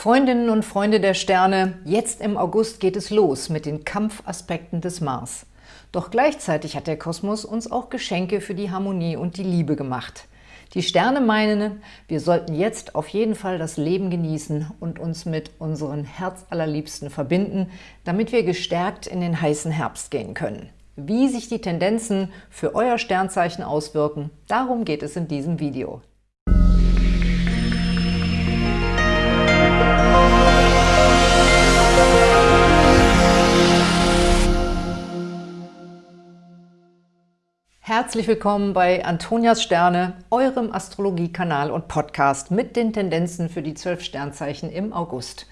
Freundinnen und Freunde der Sterne, jetzt im August geht es los mit den Kampfaspekten des Mars. Doch gleichzeitig hat der Kosmos uns auch Geschenke für die Harmonie und die Liebe gemacht. Die Sterne meinen, wir sollten jetzt auf jeden Fall das Leben genießen und uns mit unseren Herzallerliebsten verbinden, damit wir gestärkt in den heißen Herbst gehen können. Wie sich die Tendenzen für euer Sternzeichen auswirken, darum geht es in diesem Video. Herzlich willkommen bei Antonias Sterne, eurem Astrologie-Kanal und Podcast mit den Tendenzen für die zwölf Sternzeichen im August.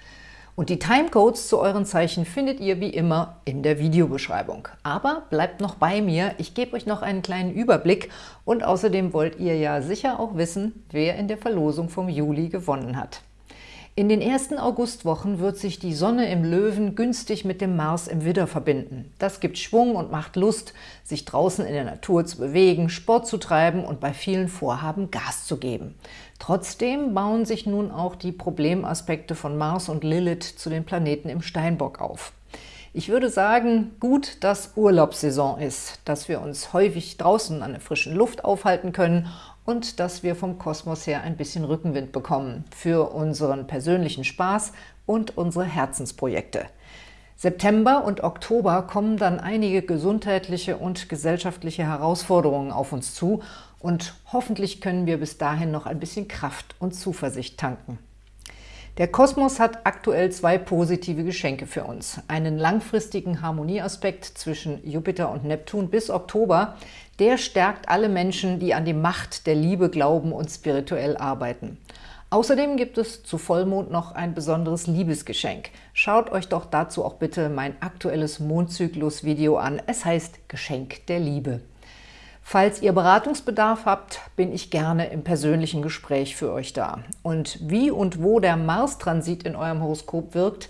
Und die Timecodes zu euren Zeichen findet ihr wie immer in der Videobeschreibung. Aber bleibt noch bei mir, ich gebe euch noch einen kleinen Überblick und außerdem wollt ihr ja sicher auch wissen, wer in der Verlosung vom Juli gewonnen hat. In den ersten Augustwochen wird sich die Sonne im Löwen günstig mit dem Mars im Widder verbinden. Das gibt Schwung und macht Lust, sich draußen in der Natur zu bewegen, Sport zu treiben und bei vielen Vorhaben Gas zu geben. Trotzdem bauen sich nun auch die Problemaspekte von Mars und Lilith zu den Planeten im Steinbock auf. Ich würde sagen, gut, dass Urlaubssaison ist, dass wir uns häufig draußen an der frischen Luft aufhalten können und dass wir vom Kosmos her ein bisschen Rückenwind bekommen für unseren persönlichen Spaß und unsere Herzensprojekte. September und Oktober kommen dann einige gesundheitliche und gesellschaftliche Herausforderungen auf uns zu und hoffentlich können wir bis dahin noch ein bisschen Kraft und Zuversicht tanken. Der Kosmos hat aktuell zwei positive Geschenke für uns. Einen langfristigen Harmonieaspekt zwischen Jupiter und Neptun bis Oktober, der stärkt alle Menschen, die an die Macht der Liebe glauben und spirituell arbeiten. Außerdem gibt es zu Vollmond noch ein besonderes Liebesgeschenk. Schaut euch doch dazu auch bitte mein aktuelles Mondzyklus-Video an. Es heißt Geschenk der Liebe. Falls ihr Beratungsbedarf habt, bin ich gerne im persönlichen Gespräch für euch da. Und wie und wo der Mars-Transit in eurem Horoskop wirkt,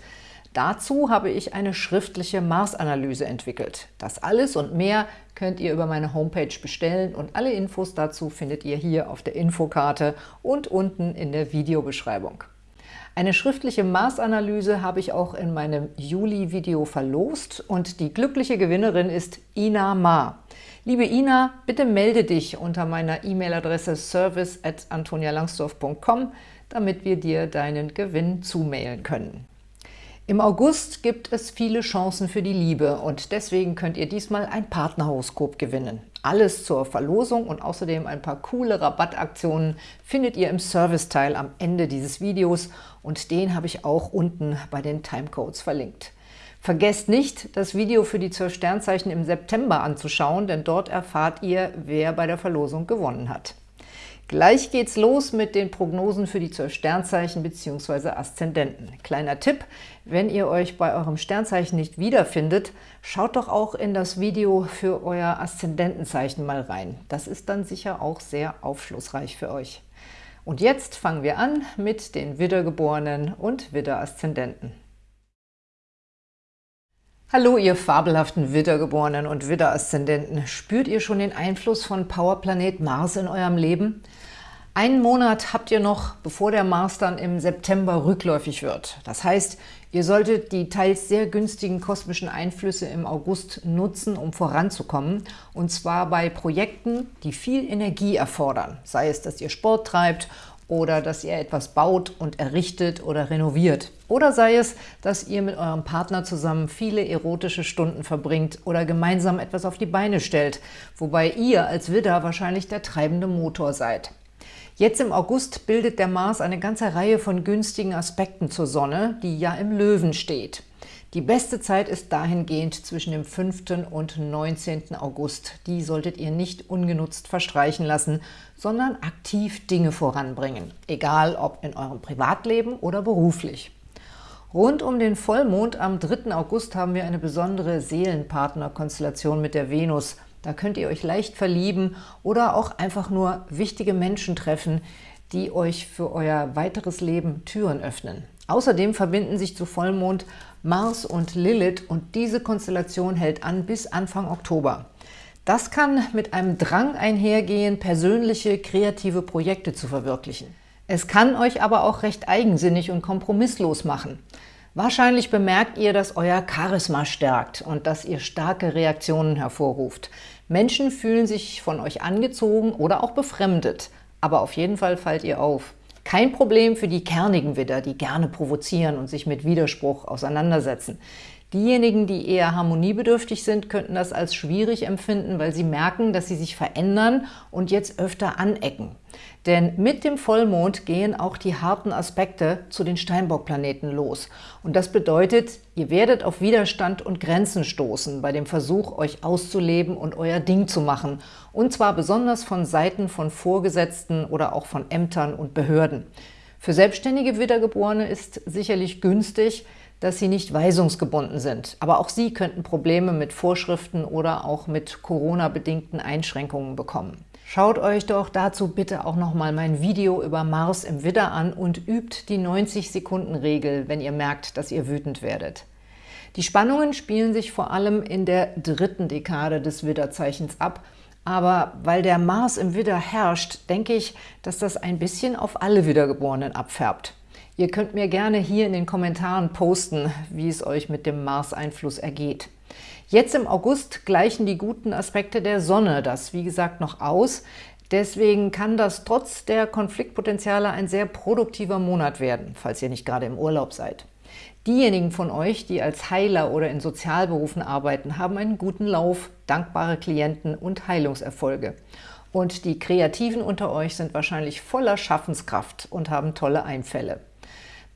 dazu habe ich eine schriftliche Mars-Analyse entwickelt. Das alles und mehr könnt ihr über meine Homepage bestellen und alle Infos dazu findet ihr hier auf der Infokarte und unten in der Videobeschreibung. Eine schriftliche Mars-Analyse habe ich auch in meinem Juli-Video verlost und die glückliche Gewinnerin ist Ina Ma. Liebe Ina, bitte melde dich unter meiner E-Mail-Adresse service at antonialangsdorf.com, damit wir dir deinen Gewinn zumailen können. Im August gibt es viele Chancen für die Liebe und deswegen könnt ihr diesmal ein Partnerhoroskop gewinnen. Alles zur Verlosung und außerdem ein paar coole Rabattaktionen findet ihr im Serviceteil am Ende dieses Videos und den habe ich auch unten bei den Timecodes verlinkt. Vergesst nicht, das Video für die 12 Sternzeichen im September anzuschauen, denn dort erfahrt ihr, wer bei der Verlosung gewonnen hat. Gleich geht's los mit den Prognosen für die 12 Sternzeichen bzw. Aszendenten. Kleiner Tipp, wenn ihr euch bei eurem Sternzeichen nicht wiederfindet, schaut doch auch in das Video für euer Aszendentenzeichen mal rein. Das ist dann sicher auch sehr aufschlussreich für euch. Und jetzt fangen wir an mit den Widdergeborenen und Widder-Aszendenten. Hallo, ihr fabelhaften Widdergeborenen und Widder-Aszendenten. Spürt ihr schon den Einfluss von Powerplanet Mars in eurem Leben? Einen Monat habt ihr noch, bevor der Mars dann im September rückläufig wird. Das heißt, ihr solltet die teils sehr günstigen kosmischen Einflüsse im August nutzen, um voranzukommen. Und zwar bei Projekten, die viel Energie erfordern. Sei es, dass ihr Sport treibt oder dass ihr etwas baut und errichtet oder renoviert. Oder sei es, dass ihr mit eurem Partner zusammen viele erotische Stunden verbringt oder gemeinsam etwas auf die Beine stellt, wobei ihr als Widder wahrscheinlich der treibende Motor seid. Jetzt im August bildet der Mars eine ganze Reihe von günstigen Aspekten zur Sonne, die ja im Löwen steht. Die beste Zeit ist dahingehend zwischen dem 5. und 19. August. Die solltet ihr nicht ungenutzt verstreichen lassen, sondern aktiv Dinge voranbringen, egal ob in eurem Privatleben oder beruflich. Rund um den Vollmond am 3. August haben wir eine besondere Seelenpartnerkonstellation mit der Venus. Da könnt ihr euch leicht verlieben oder auch einfach nur wichtige Menschen treffen, die euch für euer weiteres Leben Türen öffnen. Außerdem verbinden sich zu Vollmond Mars und Lilith und diese Konstellation hält an bis Anfang Oktober. Das kann mit einem Drang einhergehen, persönliche, kreative Projekte zu verwirklichen. Es kann euch aber auch recht eigensinnig und kompromisslos machen. Wahrscheinlich bemerkt ihr, dass euer Charisma stärkt und dass ihr starke Reaktionen hervorruft. Menschen fühlen sich von euch angezogen oder auch befremdet, aber auf jeden Fall fallt ihr auf. Kein Problem für die kernigen Widder, die gerne provozieren und sich mit Widerspruch auseinandersetzen. Diejenigen, die eher harmoniebedürftig sind, könnten das als schwierig empfinden, weil sie merken, dass sie sich verändern und jetzt öfter anecken. Denn mit dem Vollmond gehen auch die harten Aspekte zu den Steinbock-Planeten los. Und das bedeutet, ihr werdet auf Widerstand und Grenzen stoßen bei dem Versuch, euch auszuleben und euer Ding zu machen. Und zwar besonders von Seiten von Vorgesetzten oder auch von Ämtern und Behörden. Für selbstständige Wiedergeborene ist sicherlich günstig, dass sie nicht weisungsgebunden sind. Aber auch sie könnten Probleme mit Vorschriften oder auch mit Corona-bedingten Einschränkungen bekommen. Schaut euch doch dazu bitte auch nochmal mein Video über Mars im Widder an und übt die 90-Sekunden-Regel, wenn ihr merkt, dass ihr wütend werdet. Die Spannungen spielen sich vor allem in der dritten Dekade des Widderzeichens ab, aber weil der Mars im Widder herrscht, denke ich, dass das ein bisschen auf alle Wiedergeborenen abfärbt. Ihr könnt mir gerne hier in den Kommentaren posten, wie es euch mit dem Mars-Einfluss ergeht. Jetzt im August gleichen die guten Aspekte der Sonne das, wie gesagt, noch aus. Deswegen kann das trotz der Konfliktpotenziale ein sehr produktiver Monat werden, falls ihr nicht gerade im Urlaub seid. Diejenigen von euch, die als Heiler oder in Sozialberufen arbeiten, haben einen guten Lauf, dankbare Klienten und Heilungserfolge. Und die Kreativen unter euch sind wahrscheinlich voller Schaffenskraft und haben tolle Einfälle.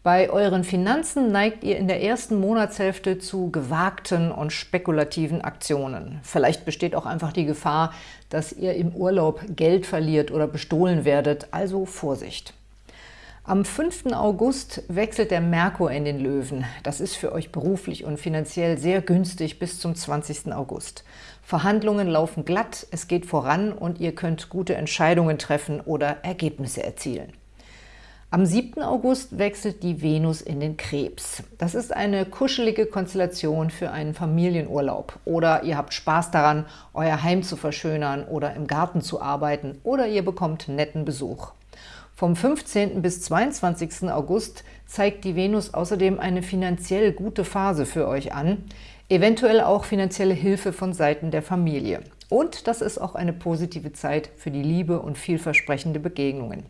Bei euren Finanzen neigt ihr in der ersten Monatshälfte zu gewagten und spekulativen Aktionen. Vielleicht besteht auch einfach die Gefahr, dass ihr im Urlaub Geld verliert oder bestohlen werdet, also Vorsicht. Am 5. August wechselt der Merkur in den Löwen. Das ist für euch beruflich und finanziell sehr günstig bis zum 20. August. Verhandlungen laufen glatt, es geht voran und ihr könnt gute Entscheidungen treffen oder Ergebnisse erzielen. Am 7. August wechselt die Venus in den Krebs. Das ist eine kuschelige Konstellation für einen Familienurlaub. Oder ihr habt Spaß daran, euer Heim zu verschönern oder im Garten zu arbeiten oder ihr bekommt netten Besuch. Vom 15. bis 22. August zeigt die Venus außerdem eine finanziell gute Phase für euch an, eventuell auch finanzielle Hilfe von Seiten der Familie. Und das ist auch eine positive Zeit für die Liebe und vielversprechende Begegnungen.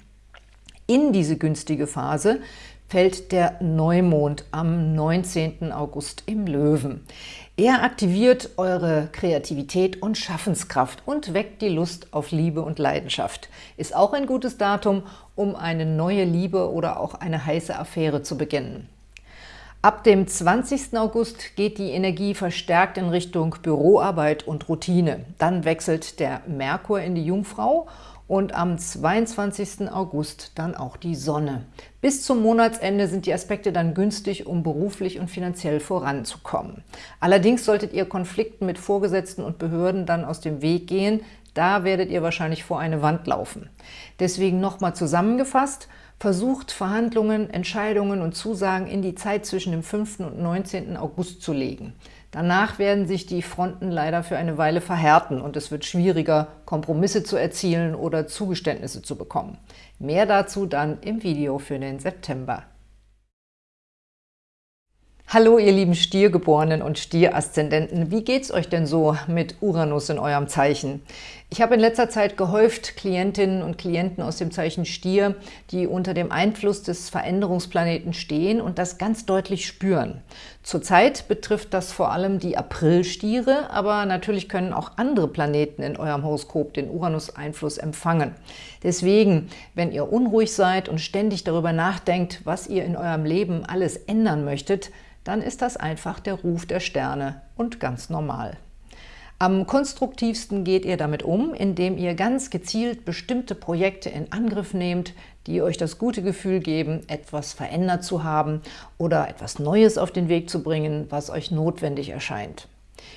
In diese günstige Phase fällt der Neumond am 19. August im Löwen. Er aktiviert eure Kreativität und Schaffenskraft und weckt die Lust auf Liebe und Leidenschaft. Ist auch ein gutes Datum, um eine neue Liebe oder auch eine heiße Affäre zu beginnen. Ab dem 20. August geht die Energie verstärkt in Richtung Büroarbeit und Routine. Dann wechselt der Merkur in die Jungfrau und am 22. August dann auch die Sonne. Bis zum Monatsende sind die Aspekte dann günstig, um beruflich und finanziell voranzukommen. Allerdings solltet ihr Konflikten mit Vorgesetzten und Behörden dann aus dem Weg gehen, da werdet ihr wahrscheinlich vor eine Wand laufen. Deswegen nochmal zusammengefasst, versucht Verhandlungen, Entscheidungen und Zusagen in die Zeit zwischen dem 5. und 19. August zu legen. Danach werden sich die Fronten leider für eine Weile verhärten und es wird schwieriger, Kompromisse zu erzielen oder Zugeständnisse zu bekommen. Mehr dazu dann im Video für den September. Hallo ihr lieben Stiergeborenen und Stieraszendenten, wie geht's euch denn so mit Uranus in eurem Zeichen? Ich habe in letzter Zeit gehäuft Klientinnen und Klienten aus dem Zeichen Stier, die unter dem Einfluss des Veränderungsplaneten stehen und das ganz deutlich spüren. Zurzeit betrifft das vor allem die Aprilstiere, aber natürlich können auch andere Planeten in eurem Horoskop den Uranus-Einfluss empfangen. Deswegen, wenn ihr unruhig seid und ständig darüber nachdenkt, was ihr in eurem Leben alles ändern möchtet, dann ist das einfach der Ruf der Sterne und ganz normal. Am konstruktivsten geht ihr damit um, indem ihr ganz gezielt bestimmte Projekte in Angriff nehmt, die euch das gute Gefühl geben, etwas verändert zu haben oder etwas Neues auf den Weg zu bringen, was euch notwendig erscheint.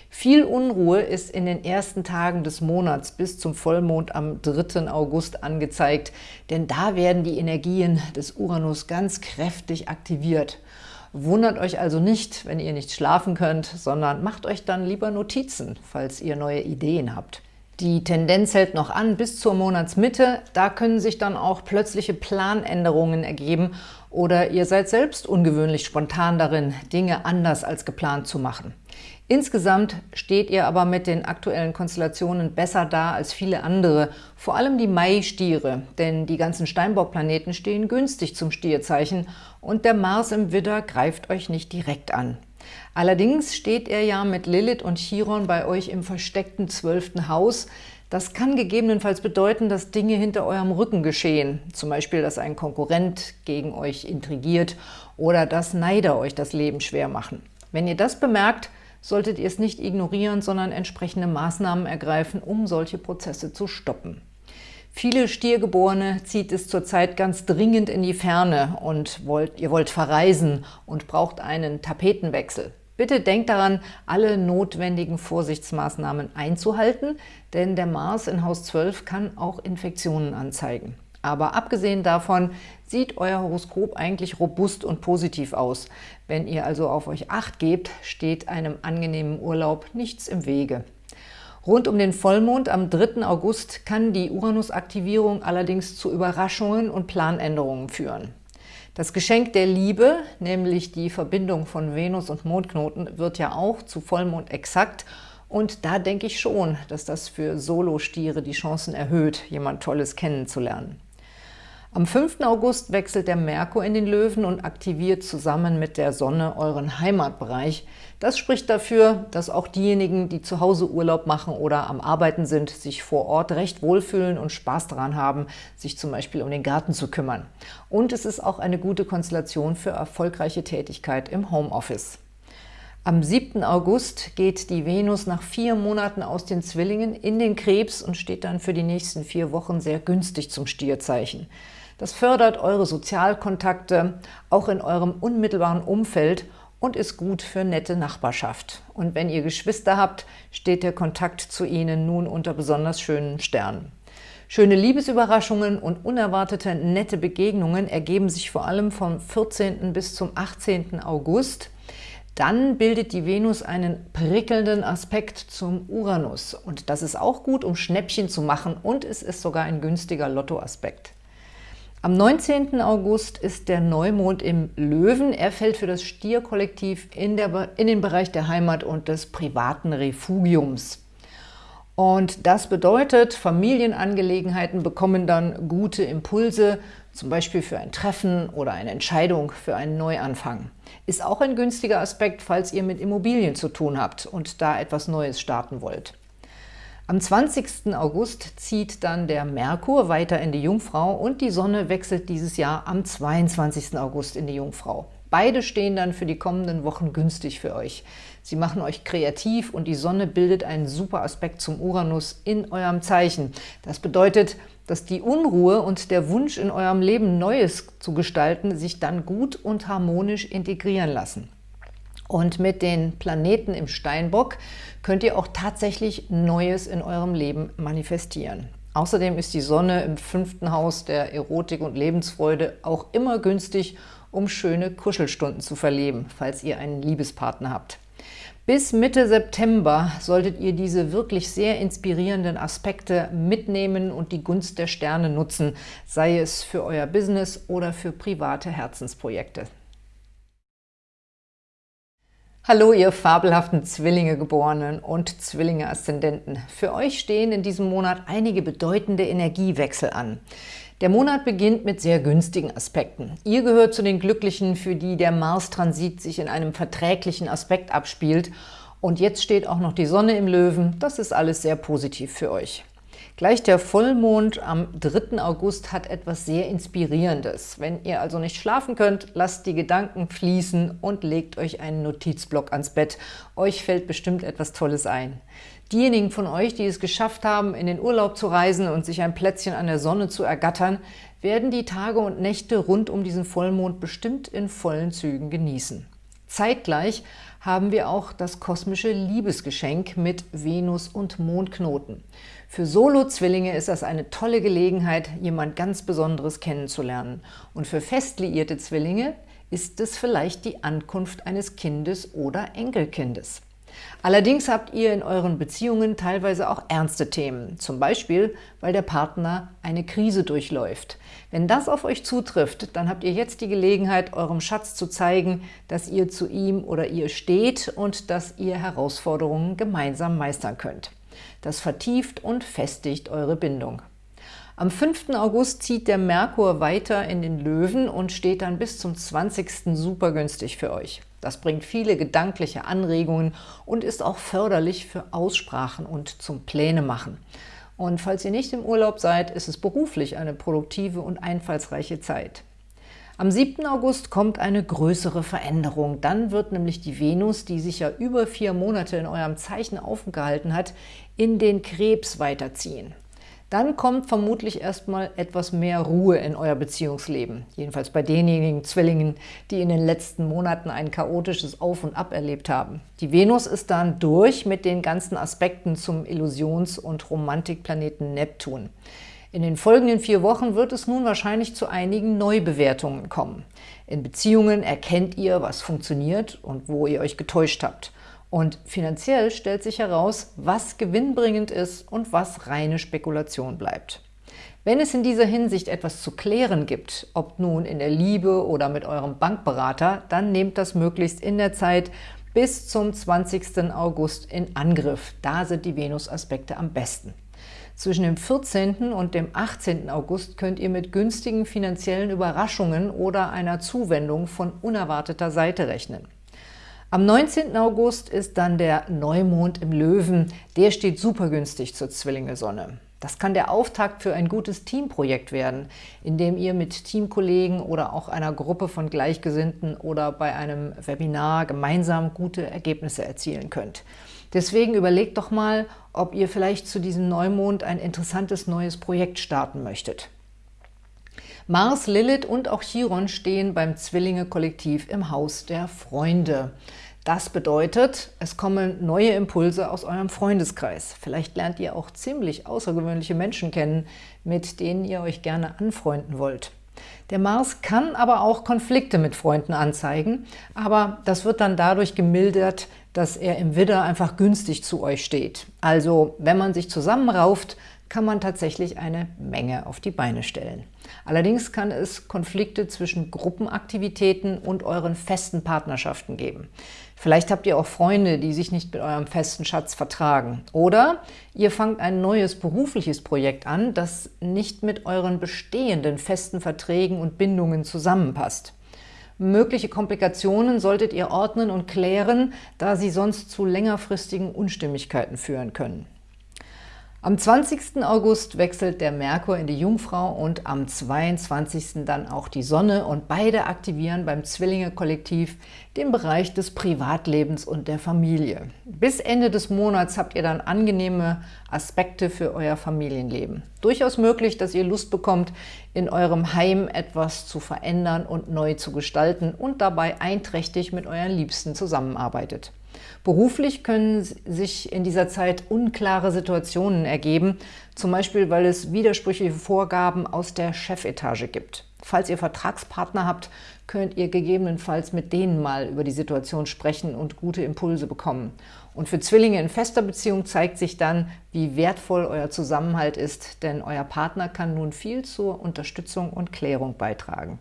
Viel Unruhe ist in den ersten Tagen des Monats bis zum Vollmond am 3. August angezeigt, denn da werden die Energien des Uranus ganz kräftig aktiviert. Wundert euch also nicht, wenn ihr nicht schlafen könnt, sondern macht euch dann lieber Notizen, falls ihr neue Ideen habt. Die Tendenz hält noch an bis zur Monatsmitte. Da können sich dann auch plötzliche Planänderungen ergeben oder ihr seid selbst ungewöhnlich spontan darin, Dinge anders als geplant zu machen. Insgesamt steht ihr aber mit den aktuellen Konstellationen besser da als viele andere, vor allem die Mai-Stiere, denn die ganzen Steinbock-Planeten stehen günstig zum Stierzeichen und der Mars im Widder greift euch nicht direkt an. Allerdings steht er ja mit Lilith und Chiron bei euch im versteckten zwölften Haus. Das kann gegebenenfalls bedeuten, dass Dinge hinter eurem Rücken geschehen, zum Beispiel, dass ein Konkurrent gegen euch intrigiert oder dass Neider euch das Leben schwer machen. Wenn ihr das bemerkt, solltet ihr es nicht ignorieren, sondern entsprechende Maßnahmen ergreifen, um solche Prozesse zu stoppen. Viele Stiergeborene zieht es zurzeit ganz dringend in die Ferne und wollt, ihr wollt verreisen und braucht einen Tapetenwechsel. Bitte denkt daran, alle notwendigen Vorsichtsmaßnahmen einzuhalten, denn der Mars in Haus 12 kann auch Infektionen anzeigen. Aber abgesehen davon sieht euer Horoskop eigentlich robust und positiv aus. Wenn ihr also auf euch Acht gebt, steht einem angenehmen Urlaub nichts im Wege. Rund um den Vollmond am 3. August kann die Uranus-Aktivierung allerdings zu Überraschungen und Planänderungen führen. Das Geschenk der Liebe, nämlich die Verbindung von Venus und Mondknoten, wird ja auch zu Vollmond exakt und da denke ich schon, dass das für Solo-Stiere die Chancen erhöht, jemand Tolles kennenzulernen. Am 5. August wechselt der Merkur in den Löwen und aktiviert zusammen mit der Sonne euren Heimatbereich. Das spricht dafür, dass auch diejenigen, die zu Hause Urlaub machen oder am Arbeiten sind, sich vor Ort recht wohlfühlen und Spaß daran haben, sich zum Beispiel um den Garten zu kümmern. Und es ist auch eine gute Konstellation für erfolgreiche Tätigkeit im Homeoffice. Am 7. August geht die Venus nach vier Monaten aus den Zwillingen in den Krebs und steht dann für die nächsten vier Wochen sehr günstig zum Stierzeichen. Das fördert eure Sozialkontakte, auch in eurem unmittelbaren Umfeld und ist gut für nette Nachbarschaft. Und wenn ihr Geschwister habt, steht der Kontakt zu ihnen nun unter besonders schönen Sternen. Schöne Liebesüberraschungen und unerwartete nette Begegnungen ergeben sich vor allem vom 14. bis zum 18. August. Dann bildet die Venus einen prickelnden Aspekt zum Uranus. Und das ist auch gut, um Schnäppchen zu machen und es ist sogar ein günstiger Lottoaspekt. Am 19. August ist der Neumond im Löwen. Er fällt für das Stierkollektiv in, in den Bereich der Heimat und des privaten Refugiums. Und das bedeutet, Familienangelegenheiten bekommen dann gute Impulse, zum Beispiel für ein Treffen oder eine Entscheidung für einen Neuanfang. Ist auch ein günstiger Aspekt, falls ihr mit Immobilien zu tun habt und da etwas Neues starten wollt. Am 20. August zieht dann der Merkur weiter in die Jungfrau und die Sonne wechselt dieses Jahr am 22. August in die Jungfrau. Beide stehen dann für die kommenden Wochen günstig für euch. Sie machen euch kreativ und die Sonne bildet einen super Aspekt zum Uranus in eurem Zeichen. Das bedeutet, dass die Unruhe und der Wunsch in eurem Leben Neues zu gestalten sich dann gut und harmonisch integrieren lassen. Und mit den Planeten im Steinbock könnt ihr auch tatsächlich Neues in eurem Leben manifestieren. Außerdem ist die Sonne im fünften Haus der Erotik und Lebensfreude auch immer günstig, um schöne Kuschelstunden zu verleben, falls ihr einen Liebespartner habt. Bis Mitte September solltet ihr diese wirklich sehr inspirierenden Aspekte mitnehmen und die Gunst der Sterne nutzen, sei es für euer Business oder für private Herzensprojekte. Hallo, ihr fabelhaften Zwillinge-Geborenen und Zwillinge-Aszendenten. Für euch stehen in diesem Monat einige bedeutende Energiewechsel an. Der Monat beginnt mit sehr günstigen Aspekten. Ihr gehört zu den Glücklichen, für die der Mars-Transit sich in einem verträglichen Aspekt abspielt. Und jetzt steht auch noch die Sonne im Löwen. Das ist alles sehr positiv für euch. Gleich der Vollmond am 3. August hat etwas sehr Inspirierendes. Wenn ihr also nicht schlafen könnt, lasst die Gedanken fließen und legt euch einen Notizblock ans Bett. Euch fällt bestimmt etwas Tolles ein. Diejenigen von euch, die es geschafft haben, in den Urlaub zu reisen und sich ein Plätzchen an der Sonne zu ergattern, werden die Tage und Nächte rund um diesen Vollmond bestimmt in vollen Zügen genießen. Zeitgleich haben wir auch das kosmische Liebesgeschenk mit Venus und Mondknoten. Für Solo-Zwillinge ist das eine tolle Gelegenheit, jemand ganz Besonderes kennenzulernen. Und für fest liierte Zwillinge ist es vielleicht die Ankunft eines Kindes oder Enkelkindes. Allerdings habt ihr in euren Beziehungen teilweise auch ernste Themen, zum Beispiel, weil der Partner eine Krise durchläuft. Wenn das auf euch zutrifft, dann habt ihr jetzt die Gelegenheit, eurem Schatz zu zeigen, dass ihr zu ihm oder ihr steht und dass ihr Herausforderungen gemeinsam meistern könnt. Das vertieft und festigt eure Bindung. Am 5. August zieht der Merkur weiter in den Löwen und steht dann bis zum 20. super günstig für euch. Das bringt viele gedankliche Anregungen und ist auch förderlich für Aussprachen und zum Pläne machen. Und falls ihr nicht im Urlaub seid, ist es beruflich eine produktive und einfallsreiche Zeit. Am 7. August kommt eine größere Veränderung. Dann wird nämlich die Venus, die sich ja über vier Monate in eurem Zeichen aufgehalten hat, in den Krebs weiterziehen. Dann kommt vermutlich erstmal etwas mehr Ruhe in euer Beziehungsleben. Jedenfalls bei denjenigen Zwillingen, die in den letzten Monaten ein chaotisches Auf und Ab erlebt haben. Die Venus ist dann durch mit den ganzen Aspekten zum Illusions- und Romantikplaneten Neptun. In den folgenden vier Wochen wird es nun wahrscheinlich zu einigen Neubewertungen kommen. In Beziehungen erkennt ihr, was funktioniert und wo ihr euch getäuscht habt. Und finanziell stellt sich heraus, was gewinnbringend ist und was reine Spekulation bleibt. Wenn es in dieser Hinsicht etwas zu klären gibt, ob nun in der Liebe oder mit eurem Bankberater, dann nehmt das möglichst in der Zeit bis zum 20. August in Angriff. Da sind die Venus-Aspekte am besten. Zwischen dem 14. und dem 18. August könnt ihr mit günstigen finanziellen Überraschungen oder einer Zuwendung von unerwarteter Seite rechnen. Am 19. August ist dann der Neumond im Löwen. Der steht super günstig zur Zwillinge-Sonne. Das kann der Auftakt für ein gutes Teamprojekt werden, in dem ihr mit Teamkollegen oder auch einer Gruppe von Gleichgesinnten oder bei einem Webinar gemeinsam gute Ergebnisse erzielen könnt. Deswegen überlegt doch mal, ob ihr vielleicht zu diesem Neumond ein interessantes neues Projekt starten möchtet. Mars, Lilith und auch Chiron stehen beim Zwillinge-Kollektiv im Haus der Freunde. Das bedeutet, es kommen neue Impulse aus eurem Freundeskreis. Vielleicht lernt ihr auch ziemlich außergewöhnliche Menschen kennen, mit denen ihr euch gerne anfreunden wollt. Der Mars kann aber auch Konflikte mit Freunden anzeigen, aber das wird dann dadurch gemildert, dass er im Widder einfach günstig zu euch steht. Also, wenn man sich zusammenrauft, kann man tatsächlich eine Menge auf die Beine stellen. Allerdings kann es Konflikte zwischen Gruppenaktivitäten und euren festen Partnerschaften geben. Vielleicht habt ihr auch Freunde, die sich nicht mit eurem festen Schatz vertragen. Oder ihr fangt ein neues berufliches Projekt an, das nicht mit euren bestehenden festen Verträgen und Bindungen zusammenpasst. Mögliche Komplikationen solltet ihr ordnen und klären, da sie sonst zu längerfristigen Unstimmigkeiten führen können. Am 20. August wechselt der Merkur in die Jungfrau und am 22. dann auch die Sonne und beide aktivieren beim Zwillinge-Kollektiv den Bereich des Privatlebens und der Familie. Bis Ende des Monats habt ihr dann angenehme Aspekte für euer Familienleben. Durchaus möglich, dass ihr Lust bekommt, in eurem Heim etwas zu verändern und neu zu gestalten und dabei einträchtig mit euren Liebsten zusammenarbeitet. Beruflich können sich in dieser Zeit unklare Situationen ergeben, zum Beispiel, weil es widersprüchliche Vorgaben aus der Chefetage gibt. Falls ihr Vertragspartner habt, könnt ihr gegebenenfalls mit denen mal über die Situation sprechen und gute Impulse bekommen. Und für Zwillinge in fester Beziehung zeigt sich dann, wie wertvoll euer Zusammenhalt ist, denn euer Partner kann nun viel zur Unterstützung und Klärung beitragen.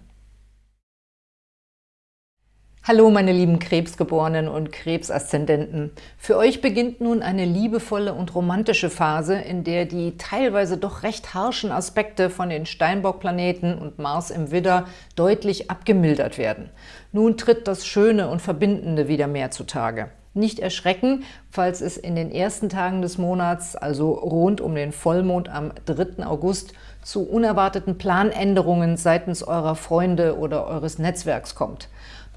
Hallo meine lieben Krebsgeborenen und Krebsaszendenten. Für euch beginnt nun eine liebevolle und romantische Phase, in der die teilweise doch recht harschen Aspekte von den Steinbock-Planeten und Mars im Widder deutlich abgemildert werden. Nun tritt das Schöne und Verbindende wieder mehr zutage. Nicht erschrecken, falls es in den ersten Tagen des Monats, also rund um den Vollmond am 3. August, zu unerwarteten Planänderungen seitens eurer Freunde oder eures Netzwerks kommt.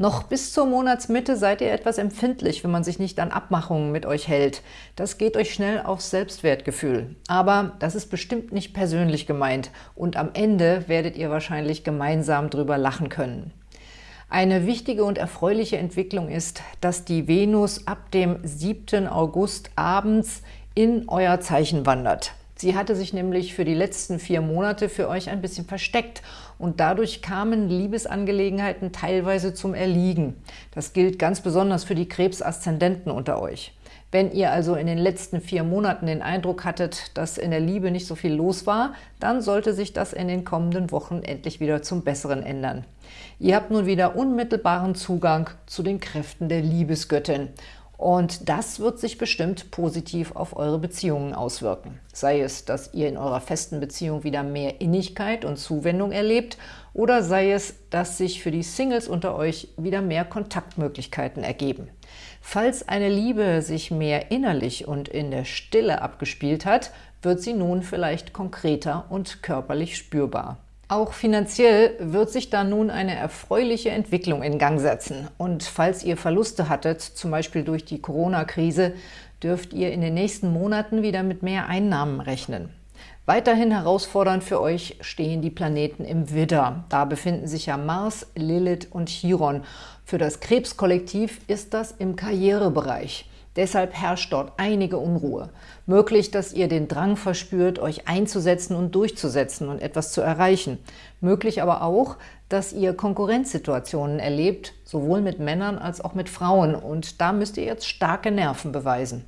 Noch bis zur Monatsmitte seid ihr etwas empfindlich, wenn man sich nicht an Abmachungen mit euch hält. Das geht euch schnell aufs Selbstwertgefühl. Aber das ist bestimmt nicht persönlich gemeint und am Ende werdet ihr wahrscheinlich gemeinsam drüber lachen können. Eine wichtige und erfreuliche Entwicklung ist, dass die Venus ab dem 7. August abends in euer Zeichen wandert. Sie hatte sich nämlich für die letzten vier Monate für euch ein bisschen versteckt und dadurch kamen Liebesangelegenheiten teilweise zum Erliegen. Das gilt ganz besonders für die Krebsaszendenten unter euch. Wenn ihr also in den letzten vier Monaten den Eindruck hattet, dass in der Liebe nicht so viel los war, dann sollte sich das in den kommenden Wochen endlich wieder zum Besseren ändern. Ihr habt nun wieder unmittelbaren Zugang zu den Kräften der Liebesgöttin und das wird sich bestimmt positiv auf eure Beziehungen auswirken. Sei es, dass ihr in eurer festen Beziehung wieder mehr Innigkeit und Zuwendung erlebt oder sei es, dass sich für die Singles unter euch wieder mehr Kontaktmöglichkeiten ergeben. Falls eine Liebe sich mehr innerlich und in der Stille abgespielt hat, wird sie nun vielleicht konkreter und körperlich spürbar. Auch finanziell wird sich da nun eine erfreuliche Entwicklung in Gang setzen. Und falls ihr Verluste hattet, zum Beispiel durch die Corona-Krise, dürft ihr in den nächsten Monaten wieder mit mehr Einnahmen rechnen. Weiterhin herausfordernd für euch stehen die Planeten im Widder. Da befinden sich ja Mars, Lilith und Chiron. Für das Krebskollektiv ist das im Karrierebereich. Deshalb herrscht dort einige Unruhe. Möglich, dass ihr den Drang verspürt, euch einzusetzen und durchzusetzen und etwas zu erreichen. Möglich aber auch, dass ihr Konkurrenzsituationen erlebt, sowohl mit Männern als auch mit Frauen. Und da müsst ihr jetzt starke Nerven beweisen.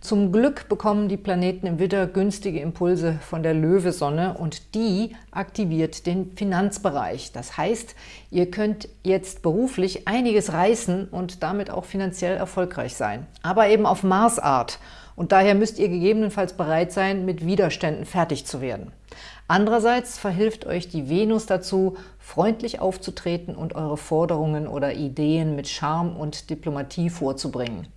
Zum Glück bekommen die Planeten im Widder günstige Impulse von der Löwesonne und die aktiviert den Finanzbereich. Das heißt, ihr könnt jetzt beruflich einiges reißen und damit auch finanziell erfolgreich sein. Aber eben auf Marsart und daher müsst ihr gegebenenfalls bereit sein, mit Widerständen fertig zu werden. Andererseits verhilft euch die Venus dazu, freundlich aufzutreten und eure Forderungen oder Ideen mit Charme und Diplomatie vorzubringen.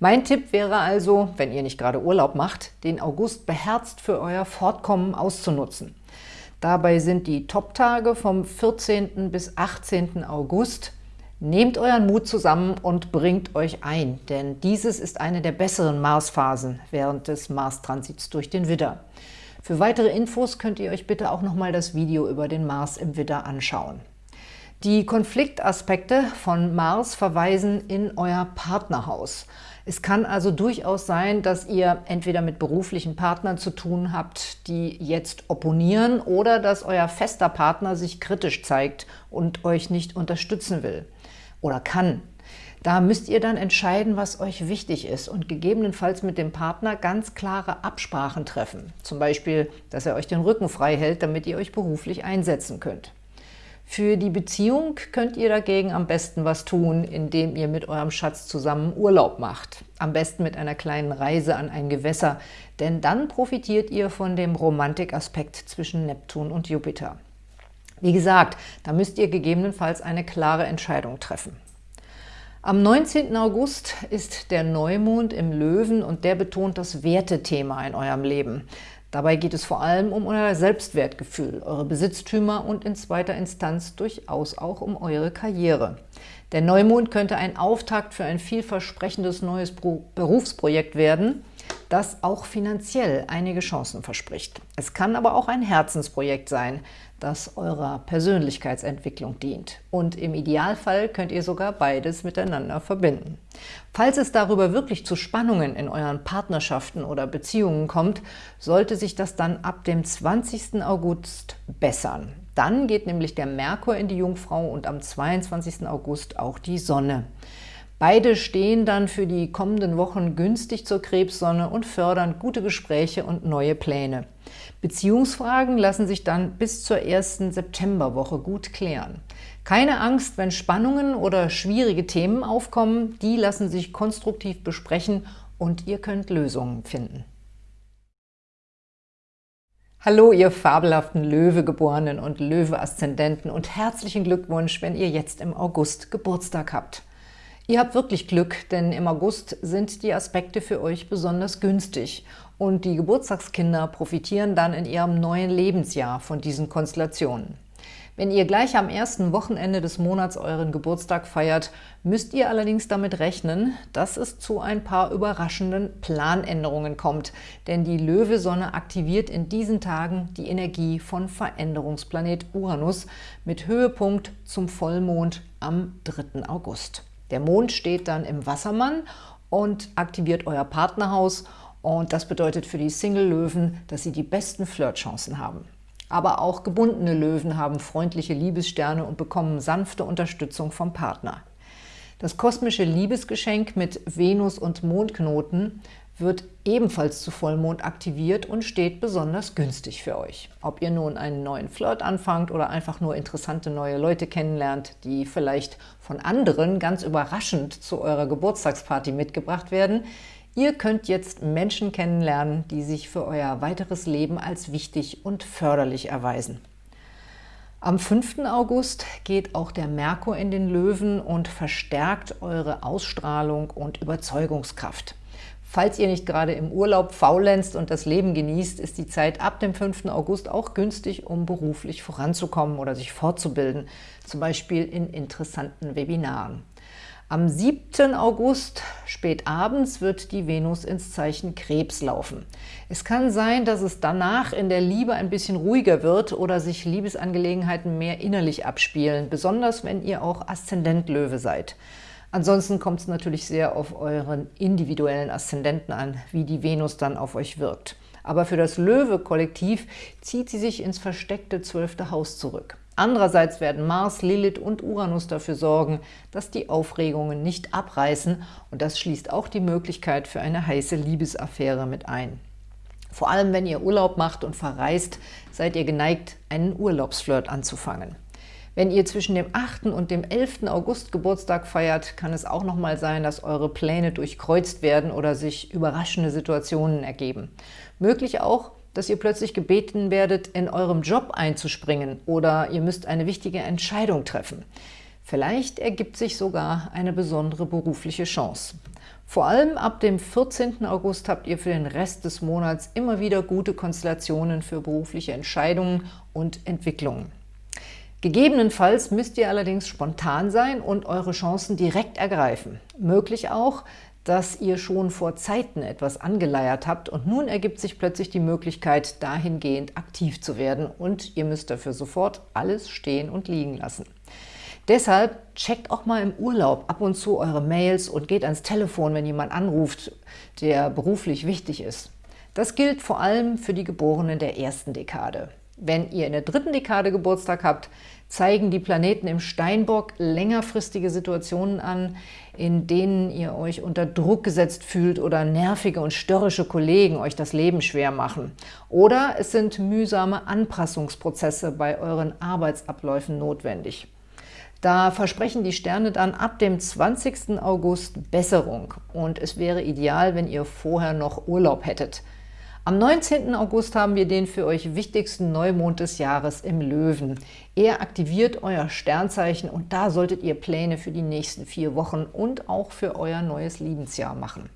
Mein Tipp wäre also, wenn ihr nicht gerade Urlaub macht, den August beherzt für euer Fortkommen auszunutzen. Dabei sind die Top-Tage vom 14. bis 18. August. Nehmt euren Mut zusammen und bringt euch ein, denn dieses ist eine der besseren Marsphasen während des Mars-Transits durch den Widder. Für weitere Infos könnt ihr euch bitte auch nochmal das Video über den Mars im Widder anschauen. Die Konfliktaspekte von Mars verweisen in euer Partnerhaus. Es kann also durchaus sein, dass ihr entweder mit beruflichen Partnern zu tun habt, die jetzt opponieren, oder dass euer fester Partner sich kritisch zeigt und euch nicht unterstützen will oder kann. Da müsst ihr dann entscheiden, was euch wichtig ist und gegebenenfalls mit dem Partner ganz klare Absprachen treffen. Zum Beispiel, dass er euch den Rücken frei hält, damit ihr euch beruflich einsetzen könnt. Für die Beziehung könnt ihr dagegen am besten was tun, indem ihr mit eurem Schatz zusammen Urlaub macht. Am besten mit einer kleinen Reise an ein Gewässer, denn dann profitiert ihr von dem Romantikaspekt zwischen Neptun und Jupiter. Wie gesagt, da müsst ihr gegebenenfalls eine klare Entscheidung treffen. Am 19. August ist der Neumond im Löwen und der betont das Wertethema in eurem Leben. Dabei geht es vor allem um euer Selbstwertgefühl, eure Besitztümer und in zweiter Instanz durchaus auch um eure Karriere. Der Neumond könnte ein Auftakt für ein vielversprechendes neues Berufsprojekt werden – das auch finanziell einige Chancen verspricht. Es kann aber auch ein Herzensprojekt sein, das eurer Persönlichkeitsentwicklung dient. Und im Idealfall könnt ihr sogar beides miteinander verbinden. Falls es darüber wirklich zu Spannungen in euren Partnerschaften oder Beziehungen kommt, sollte sich das dann ab dem 20. August bessern. Dann geht nämlich der Merkur in die Jungfrau und am 22. August auch die Sonne. Beide stehen dann für die kommenden Wochen günstig zur Krebssonne und fördern gute Gespräche und neue Pläne. Beziehungsfragen lassen sich dann bis zur ersten Septemberwoche gut klären. Keine Angst, wenn Spannungen oder schwierige Themen aufkommen, die lassen sich konstruktiv besprechen und ihr könnt Lösungen finden. Hallo, ihr fabelhaften Löwegeborenen und Löwe-Aszendenten und herzlichen Glückwunsch, wenn ihr jetzt im August Geburtstag habt. Ihr habt wirklich Glück, denn im August sind die Aspekte für euch besonders günstig und die Geburtstagskinder profitieren dann in ihrem neuen Lebensjahr von diesen Konstellationen. Wenn ihr gleich am ersten Wochenende des Monats euren Geburtstag feiert, müsst ihr allerdings damit rechnen, dass es zu ein paar überraschenden Planänderungen kommt, denn die Löwesonne aktiviert in diesen Tagen die Energie von Veränderungsplanet Uranus mit Höhepunkt zum Vollmond am 3. August. Der Mond steht dann im Wassermann und aktiviert euer Partnerhaus und das bedeutet für die Single-Löwen, dass sie die besten Flirtchancen haben. Aber auch gebundene Löwen haben freundliche Liebessterne und bekommen sanfte Unterstützung vom Partner. Das kosmische Liebesgeschenk mit Venus und Mondknoten wird ebenfalls zu Vollmond aktiviert und steht besonders günstig für euch. Ob ihr nun einen neuen Flirt anfangt oder einfach nur interessante neue Leute kennenlernt, die vielleicht von anderen ganz überraschend zu eurer Geburtstagsparty mitgebracht werden, ihr könnt jetzt Menschen kennenlernen, die sich für euer weiteres Leben als wichtig und förderlich erweisen. Am 5. August geht auch der Merkur in den Löwen und verstärkt eure Ausstrahlung und Überzeugungskraft. Falls ihr nicht gerade im Urlaub faulenzt und das Leben genießt, ist die Zeit ab dem 5. August auch günstig, um beruflich voranzukommen oder sich fortzubilden, zum Beispiel in interessanten Webinaren. Am 7. August, spät abends, wird die Venus ins Zeichen Krebs laufen. Es kann sein, dass es danach in der Liebe ein bisschen ruhiger wird oder sich Liebesangelegenheiten mehr innerlich abspielen, besonders wenn ihr auch Aszendent Löwe seid. Ansonsten kommt es natürlich sehr auf euren individuellen Aszendenten an, wie die Venus dann auf euch wirkt. Aber für das Löwe-Kollektiv zieht sie sich ins versteckte zwölfte Haus zurück. Andererseits werden Mars, Lilith und Uranus dafür sorgen, dass die Aufregungen nicht abreißen und das schließt auch die Möglichkeit für eine heiße Liebesaffäre mit ein. Vor allem, wenn ihr Urlaub macht und verreist, seid ihr geneigt, einen Urlaubsflirt anzufangen. Wenn ihr zwischen dem 8. und dem 11. August Geburtstag feiert, kann es auch noch mal sein, dass eure Pläne durchkreuzt werden oder sich überraschende Situationen ergeben. Möglich auch, dass ihr plötzlich gebeten werdet, in eurem Job einzuspringen oder ihr müsst eine wichtige Entscheidung treffen. Vielleicht ergibt sich sogar eine besondere berufliche Chance. Vor allem ab dem 14. August habt ihr für den Rest des Monats immer wieder gute Konstellationen für berufliche Entscheidungen und Entwicklungen. Gegebenenfalls müsst ihr allerdings spontan sein und eure Chancen direkt ergreifen. Möglich auch, dass ihr schon vor Zeiten etwas angeleiert habt und nun ergibt sich plötzlich die Möglichkeit, dahingehend aktiv zu werden und ihr müsst dafür sofort alles stehen und liegen lassen. Deshalb checkt auch mal im Urlaub ab und zu eure Mails und geht ans Telefon, wenn jemand anruft, der beruflich wichtig ist. Das gilt vor allem für die Geborenen der ersten Dekade. Wenn ihr in der dritten Dekade Geburtstag habt, zeigen die Planeten im Steinbock längerfristige Situationen an, in denen ihr euch unter Druck gesetzt fühlt oder nervige und störrische Kollegen euch das Leben schwer machen. Oder es sind mühsame Anpassungsprozesse bei euren Arbeitsabläufen notwendig. Da versprechen die Sterne dann ab dem 20. August Besserung und es wäre ideal, wenn ihr vorher noch Urlaub hättet. Am 19. August haben wir den für euch wichtigsten Neumond des Jahres im Löwen. Er aktiviert euer Sternzeichen und da solltet ihr Pläne für die nächsten vier Wochen und auch für euer neues Lebensjahr machen.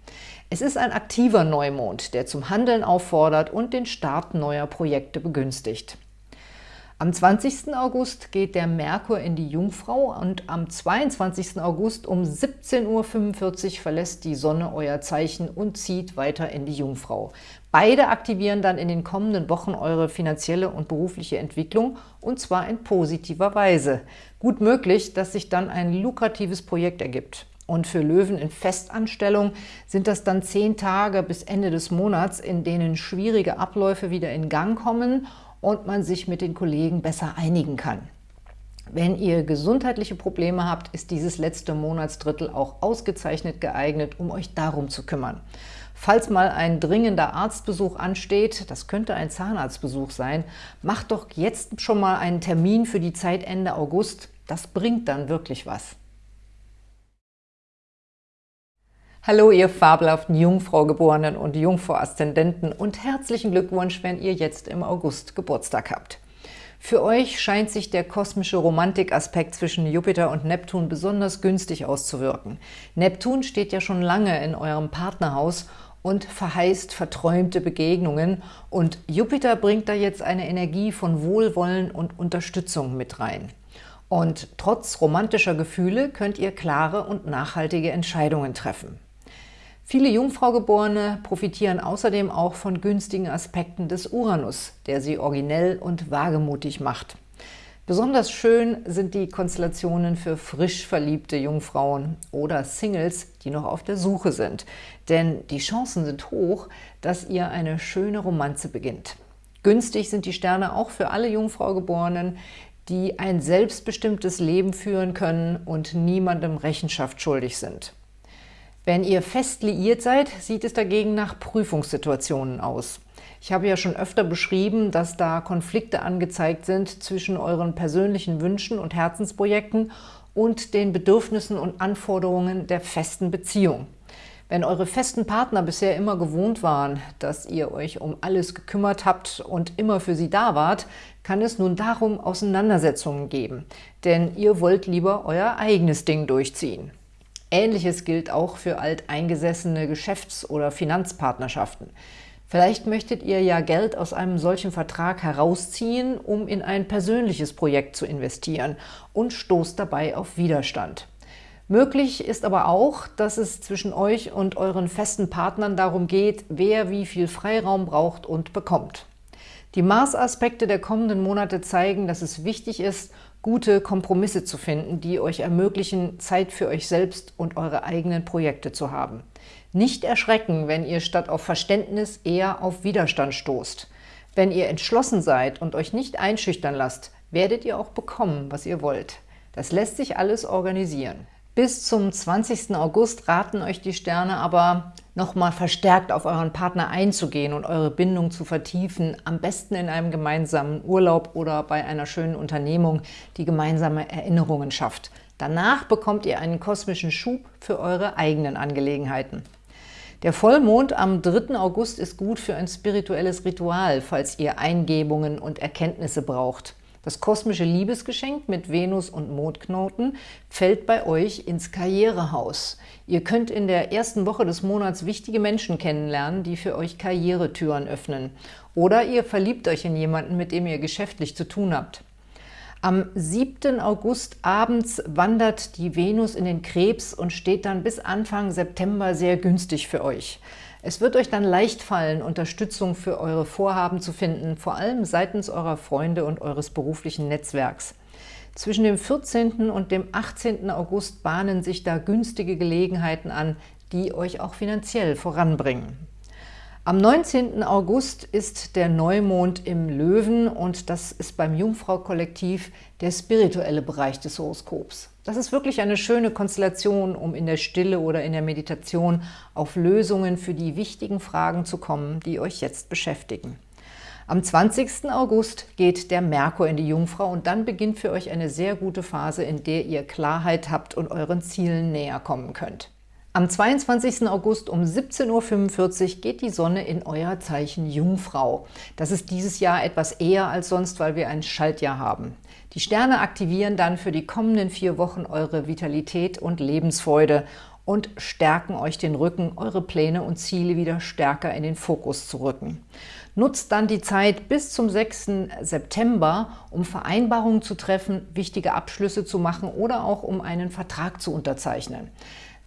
Es ist ein aktiver Neumond, der zum Handeln auffordert und den Start neuer Projekte begünstigt. Am 20. August geht der Merkur in die Jungfrau und am 22. August um 17.45 Uhr verlässt die Sonne euer Zeichen und zieht weiter in die Jungfrau. Beide aktivieren dann in den kommenden Wochen eure finanzielle und berufliche Entwicklung und zwar in positiver Weise. Gut möglich, dass sich dann ein lukratives Projekt ergibt. Und für Löwen in Festanstellung sind das dann zehn Tage bis Ende des Monats, in denen schwierige Abläufe wieder in Gang kommen und man sich mit den Kollegen besser einigen kann. Wenn ihr gesundheitliche Probleme habt, ist dieses letzte Monatsdrittel auch ausgezeichnet geeignet, um euch darum zu kümmern. Falls mal ein dringender Arztbesuch ansteht, das könnte ein Zahnarztbesuch sein, macht doch jetzt schon mal einen Termin für die Zeit Ende August. Das bringt dann wirklich was. Hallo, ihr fabelhaften Jungfrau-Geborenen und Jungfrau-Aszendenten und herzlichen Glückwunsch, wenn ihr jetzt im August Geburtstag habt. Für euch scheint sich der kosmische Romantikaspekt zwischen Jupiter und Neptun besonders günstig auszuwirken. Neptun steht ja schon lange in eurem Partnerhaus und verheißt verträumte Begegnungen und Jupiter bringt da jetzt eine Energie von Wohlwollen und Unterstützung mit rein. Und trotz romantischer Gefühle könnt ihr klare und nachhaltige Entscheidungen treffen. Viele Jungfraugeborene profitieren außerdem auch von günstigen Aspekten des Uranus, der sie originell und wagemutig macht. Besonders schön sind die Konstellationen für frisch verliebte Jungfrauen oder Singles, die noch auf der Suche sind. Denn die Chancen sind hoch, dass ihr eine schöne Romanze beginnt. Günstig sind die Sterne auch für alle Jungfraugeborenen, die ein selbstbestimmtes Leben führen können und niemandem Rechenschaft schuldig sind. Wenn ihr fest liiert seid, sieht es dagegen nach Prüfungssituationen aus. Ich habe ja schon öfter beschrieben, dass da Konflikte angezeigt sind zwischen euren persönlichen Wünschen und Herzensprojekten und den Bedürfnissen und Anforderungen der festen Beziehung. Wenn eure festen Partner bisher immer gewohnt waren, dass ihr euch um alles gekümmert habt und immer für sie da wart, kann es nun darum Auseinandersetzungen geben, denn ihr wollt lieber euer eigenes Ding durchziehen. Ähnliches gilt auch für alteingesessene Geschäfts- oder Finanzpartnerschaften. Vielleicht möchtet ihr ja Geld aus einem solchen Vertrag herausziehen, um in ein persönliches Projekt zu investieren und stoßt dabei auf Widerstand. Möglich ist aber auch, dass es zwischen euch und euren festen Partnern darum geht, wer wie viel Freiraum braucht und bekommt. Die Mars-Aspekte der kommenden Monate zeigen, dass es wichtig ist, gute Kompromisse zu finden, die euch ermöglichen, Zeit für euch selbst und eure eigenen Projekte zu haben. Nicht erschrecken, wenn ihr statt auf Verständnis eher auf Widerstand stoßt. Wenn ihr entschlossen seid und euch nicht einschüchtern lasst, werdet ihr auch bekommen, was ihr wollt. Das lässt sich alles organisieren. Bis zum 20. August raten euch die Sterne aber, nochmal verstärkt auf euren Partner einzugehen und eure Bindung zu vertiefen, am besten in einem gemeinsamen Urlaub oder bei einer schönen Unternehmung, die gemeinsame Erinnerungen schafft. Danach bekommt ihr einen kosmischen Schub für eure eigenen Angelegenheiten. Der Vollmond am 3. August ist gut für ein spirituelles Ritual, falls ihr Eingebungen und Erkenntnisse braucht. Das kosmische Liebesgeschenk mit Venus und Mondknoten fällt bei euch ins Karrierehaus. Ihr könnt in der ersten Woche des Monats wichtige Menschen kennenlernen, die für euch Karrieretüren öffnen. Oder ihr verliebt euch in jemanden, mit dem ihr geschäftlich zu tun habt. Am 7. August abends wandert die Venus in den Krebs und steht dann bis Anfang September sehr günstig für euch. Es wird euch dann leicht fallen, Unterstützung für eure Vorhaben zu finden, vor allem seitens eurer Freunde und eures beruflichen Netzwerks. Zwischen dem 14. und dem 18. August bahnen sich da günstige Gelegenheiten an, die euch auch finanziell voranbringen. Am 19. August ist der Neumond im Löwen und das ist beim Jungfrau-Kollektiv der spirituelle Bereich des Horoskops. Das ist wirklich eine schöne Konstellation, um in der Stille oder in der Meditation auf Lösungen für die wichtigen Fragen zu kommen, die euch jetzt beschäftigen. Am 20. August geht der Merkur in die Jungfrau und dann beginnt für euch eine sehr gute Phase, in der ihr Klarheit habt und euren Zielen näher kommen könnt. Am 22. August um 17.45 Uhr geht die Sonne in euer Zeichen Jungfrau. Das ist dieses Jahr etwas eher als sonst, weil wir ein Schaltjahr haben. Die Sterne aktivieren dann für die kommenden vier Wochen eure Vitalität und Lebensfreude und stärken euch den Rücken, eure Pläne und Ziele wieder stärker in den Fokus zu rücken. Nutzt dann die Zeit bis zum 6. September, um Vereinbarungen zu treffen, wichtige Abschlüsse zu machen oder auch um einen Vertrag zu unterzeichnen.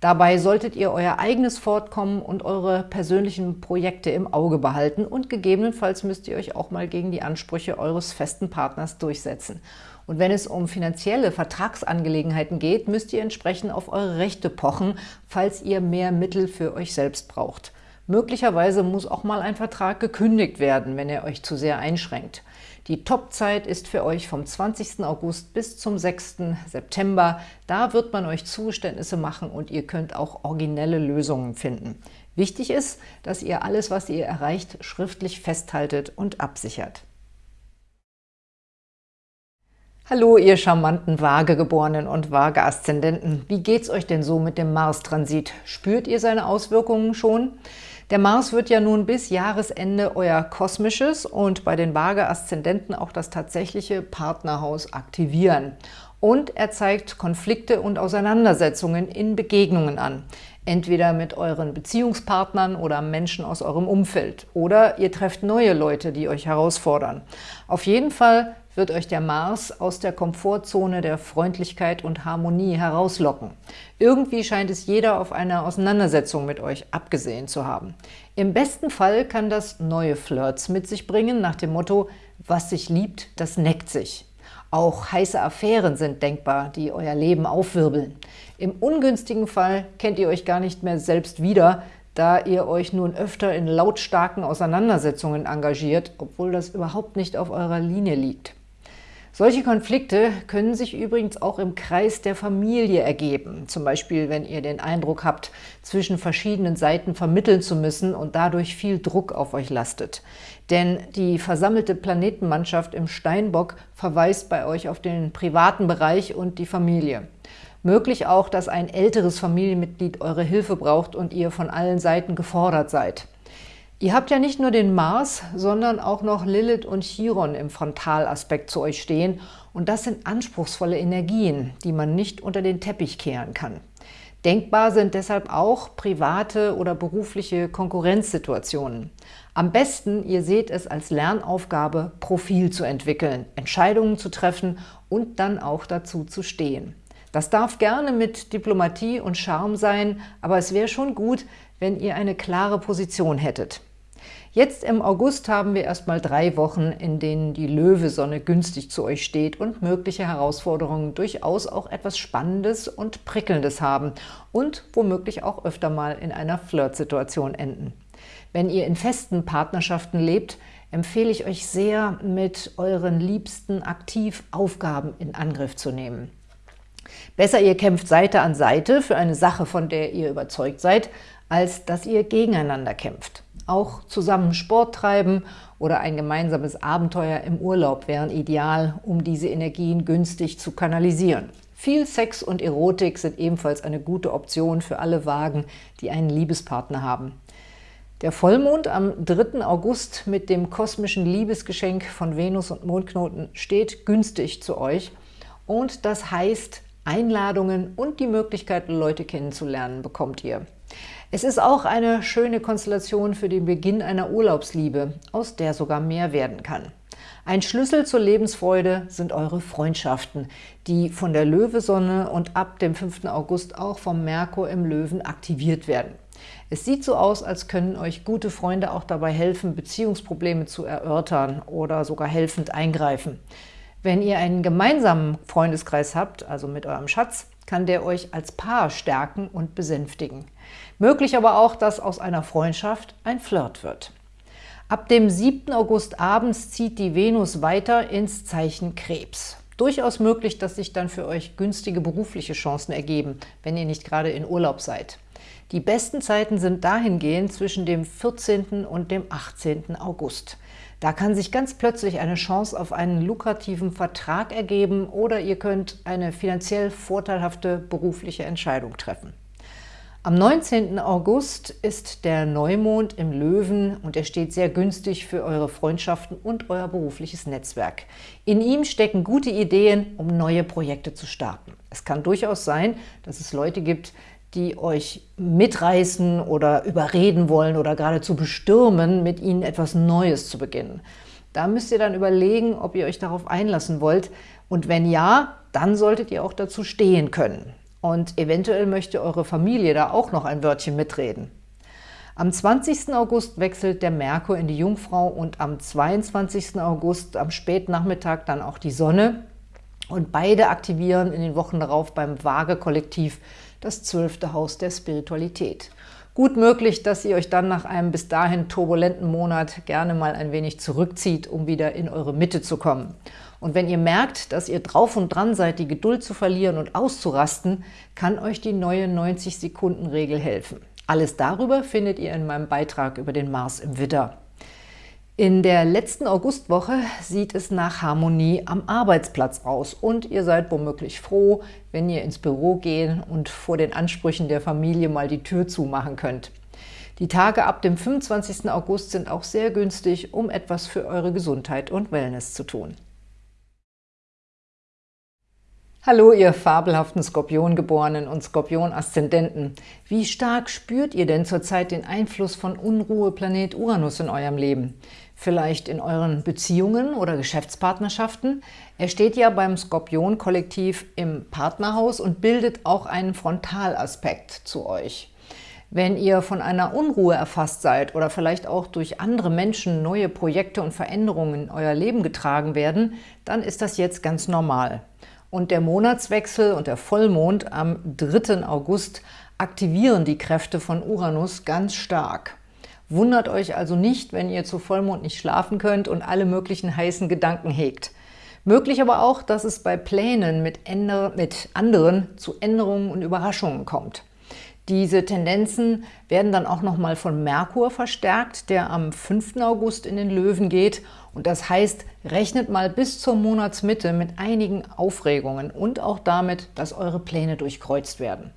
Dabei solltet ihr euer eigenes Fortkommen und eure persönlichen Projekte im Auge behalten und gegebenenfalls müsst ihr euch auch mal gegen die Ansprüche eures festen Partners durchsetzen. Und wenn es um finanzielle Vertragsangelegenheiten geht, müsst ihr entsprechend auf eure Rechte pochen, falls ihr mehr Mittel für euch selbst braucht. Möglicherweise muss auch mal ein Vertrag gekündigt werden, wenn er euch zu sehr einschränkt. Die Topzeit ist für euch vom 20. August bis zum 6. September. Da wird man euch Zugeständnisse machen und ihr könnt auch originelle Lösungen finden. Wichtig ist, dass ihr alles, was ihr erreicht, schriftlich festhaltet und absichert. Hallo, ihr charmanten Waagegeborenen und Waage-Aszendenten. Wie geht's euch denn so mit dem Mars-Transit? Spürt ihr seine Auswirkungen schon? Der Mars wird ja nun bis Jahresende euer kosmisches und bei den Waage-Aszendenten auch das tatsächliche Partnerhaus aktivieren. Und er zeigt Konflikte und Auseinandersetzungen in Begegnungen an. Entweder mit euren Beziehungspartnern oder Menschen aus eurem Umfeld. Oder ihr trefft neue Leute, die euch herausfordern. Auf jeden Fall wird euch der Mars aus der Komfortzone der Freundlichkeit und Harmonie herauslocken. Irgendwie scheint es jeder auf eine Auseinandersetzung mit euch abgesehen zu haben. Im besten Fall kann das neue Flirts mit sich bringen, nach dem Motto, was sich liebt, das neckt sich. Auch heiße Affären sind denkbar, die euer Leben aufwirbeln. Im ungünstigen Fall kennt ihr euch gar nicht mehr selbst wieder, da ihr euch nun öfter in lautstarken Auseinandersetzungen engagiert, obwohl das überhaupt nicht auf eurer Linie liegt. Solche Konflikte können sich übrigens auch im Kreis der Familie ergeben. Zum Beispiel, wenn ihr den Eindruck habt, zwischen verschiedenen Seiten vermitteln zu müssen und dadurch viel Druck auf euch lastet. Denn die versammelte Planetenmannschaft im Steinbock verweist bei euch auf den privaten Bereich und die Familie. Möglich auch, dass ein älteres Familienmitglied eure Hilfe braucht und ihr von allen Seiten gefordert seid. Ihr habt ja nicht nur den Mars, sondern auch noch Lilith und Chiron im Frontalaspekt zu euch stehen und das sind anspruchsvolle Energien, die man nicht unter den Teppich kehren kann. Denkbar sind deshalb auch private oder berufliche Konkurrenzsituationen. Am besten, ihr seht es als Lernaufgabe, Profil zu entwickeln, Entscheidungen zu treffen und dann auch dazu zu stehen. Das darf gerne mit Diplomatie und Charme sein, aber es wäre schon gut, wenn ihr eine klare Position hättet. Jetzt im August haben wir erstmal drei Wochen, in denen die Löwesonne günstig zu euch steht und mögliche Herausforderungen durchaus auch etwas Spannendes und Prickelndes haben und womöglich auch öfter mal in einer Flirtsituation enden. Wenn ihr in festen Partnerschaften lebt, empfehle ich euch sehr, mit euren Liebsten aktiv Aufgaben in Angriff zu nehmen. Besser ihr kämpft Seite an Seite für eine Sache, von der ihr überzeugt seid, als dass ihr gegeneinander kämpft. Auch zusammen Sport treiben oder ein gemeinsames Abenteuer im Urlaub wären ideal, um diese Energien günstig zu kanalisieren. Viel Sex und Erotik sind ebenfalls eine gute Option für alle Wagen, die einen Liebespartner haben. Der Vollmond am 3. August mit dem kosmischen Liebesgeschenk von Venus und Mondknoten steht günstig zu euch und das heißt, Einladungen und die Möglichkeit, Leute kennenzulernen, bekommt ihr. Es ist auch eine schöne Konstellation für den Beginn einer Urlaubsliebe, aus der sogar mehr werden kann. Ein Schlüssel zur Lebensfreude sind eure Freundschaften, die von der Löwesonne und ab dem 5. August auch vom Merkur im Löwen aktiviert werden. Es sieht so aus, als können euch gute Freunde auch dabei helfen, Beziehungsprobleme zu erörtern oder sogar helfend eingreifen. Wenn ihr einen gemeinsamen Freundeskreis habt, also mit eurem Schatz, kann der euch als Paar stärken und besänftigen. Möglich aber auch, dass aus einer Freundschaft ein Flirt wird. Ab dem 7. August abends zieht die Venus weiter ins Zeichen Krebs. Durchaus möglich, dass sich dann für euch günstige berufliche Chancen ergeben, wenn ihr nicht gerade in Urlaub seid. Die besten Zeiten sind dahingehend zwischen dem 14. und dem 18. August. Da kann sich ganz plötzlich eine Chance auf einen lukrativen Vertrag ergeben oder ihr könnt eine finanziell vorteilhafte berufliche Entscheidung treffen. Am 19. August ist der Neumond im Löwen und er steht sehr günstig für eure Freundschaften und euer berufliches Netzwerk. In ihm stecken gute Ideen, um neue Projekte zu starten. Es kann durchaus sein, dass es Leute gibt, die euch mitreißen oder überreden wollen oder geradezu bestürmen, mit ihnen etwas Neues zu beginnen. Da müsst ihr dann überlegen, ob ihr euch darauf einlassen wollt. Und wenn ja, dann solltet ihr auch dazu stehen können. Und eventuell möchte eure Familie da auch noch ein Wörtchen mitreden. Am 20. August wechselt der Merkur in die Jungfrau und am 22. August am Spätnachmittag dann auch die Sonne. Und beide aktivieren in den Wochen darauf beim Waage-Kollektiv das zwölfte Haus der Spiritualität. Gut möglich, dass ihr euch dann nach einem bis dahin turbulenten Monat gerne mal ein wenig zurückzieht, um wieder in eure Mitte zu kommen. Und wenn ihr merkt, dass ihr drauf und dran seid, die Geduld zu verlieren und auszurasten, kann euch die neue 90-Sekunden-Regel helfen. Alles darüber findet ihr in meinem Beitrag über den Mars im Widder. In der letzten Augustwoche sieht es nach Harmonie am Arbeitsplatz aus und ihr seid womöglich froh, wenn ihr ins Büro gehen und vor den Ansprüchen der Familie mal die Tür zumachen könnt. Die Tage ab dem 25. August sind auch sehr günstig, um etwas für eure Gesundheit und Wellness zu tun. Hallo, ihr fabelhaften Skorpiongeborenen und Skorpion-Aszendenten. Wie stark spürt ihr denn zurzeit den Einfluss von Unruheplanet Uranus in eurem Leben? Vielleicht in euren Beziehungen oder Geschäftspartnerschaften? Er steht ja beim Skorpion-Kollektiv im Partnerhaus und bildet auch einen Frontalaspekt zu euch. Wenn ihr von einer Unruhe erfasst seid oder vielleicht auch durch andere Menschen neue Projekte und Veränderungen in euer Leben getragen werden, dann ist das jetzt ganz normal. Und der Monatswechsel und der Vollmond am 3. August aktivieren die Kräfte von Uranus ganz stark. Wundert euch also nicht, wenn ihr zu Vollmond nicht schlafen könnt und alle möglichen heißen Gedanken hegt. Möglich aber auch, dass es bei Plänen mit, mit anderen zu Änderungen und Überraschungen kommt. Diese Tendenzen werden dann auch nochmal von Merkur verstärkt, der am 5. August in den Löwen geht. Und das heißt, rechnet mal bis zur Monatsmitte mit einigen Aufregungen und auch damit, dass eure Pläne durchkreuzt werden.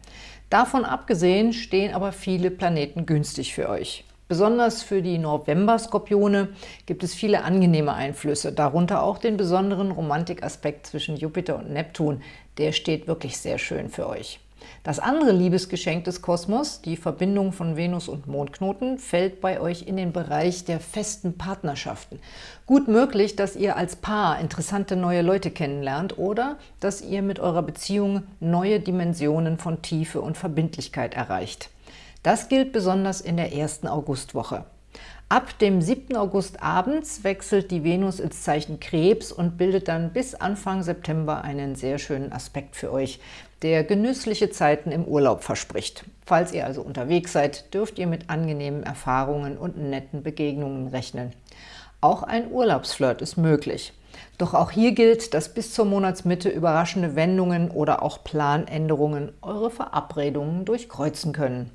Davon abgesehen stehen aber viele Planeten günstig für euch. Besonders für die November-Skorpione gibt es viele angenehme Einflüsse, darunter auch den besonderen Romantikaspekt zwischen Jupiter und Neptun. Der steht wirklich sehr schön für euch. Das andere Liebesgeschenk des Kosmos, die Verbindung von Venus und Mondknoten, fällt bei euch in den Bereich der festen Partnerschaften. Gut möglich, dass ihr als Paar interessante neue Leute kennenlernt oder dass ihr mit eurer Beziehung neue Dimensionen von Tiefe und Verbindlichkeit erreicht. Das gilt besonders in der ersten Augustwoche. Ab dem 7. August abends wechselt die Venus ins Zeichen Krebs und bildet dann bis Anfang September einen sehr schönen Aspekt für euch, der genüssliche Zeiten im Urlaub verspricht. Falls ihr also unterwegs seid, dürft ihr mit angenehmen Erfahrungen und netten Begegnungen rechnen. Auch ein Urlaubsflirt ist möglich. Doch auch hier gilt, dass bis zur Monatsmitte überraschende Wendungen oder auch Planänderungen eure Verabredungen durchkreuzen können.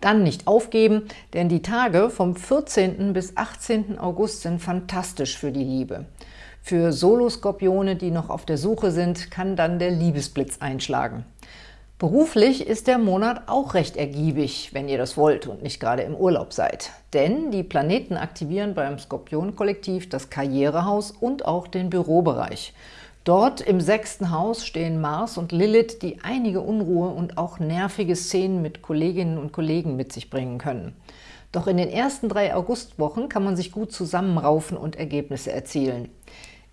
Dann nicht aufgeben, denn die Tage vom 14. bis 18. August sind fantastisch für die Liebe. Für Soloskorpione, die noch auf der Suche sind, kann dann der Liebesblitz einschlagen. Beruflich ist der Monat auch recht ergiebig, wenn ihr das wollt und nicht gerade im Urlaub seid. Denn die Planeten aktivieren beim Skorpion-Kollektiv das Karrierehaus und auch den Bürobereich. Dort im sechsten Haus stehen Mars und Lilith, die einige Unruhe und auch nervige Szenen mit Kolleginnen und Kollegen mit sich bringen können. Doch in den ersten drei Augustwochen kann man sich gut zusammenraufen und Ergebnisse erzielen.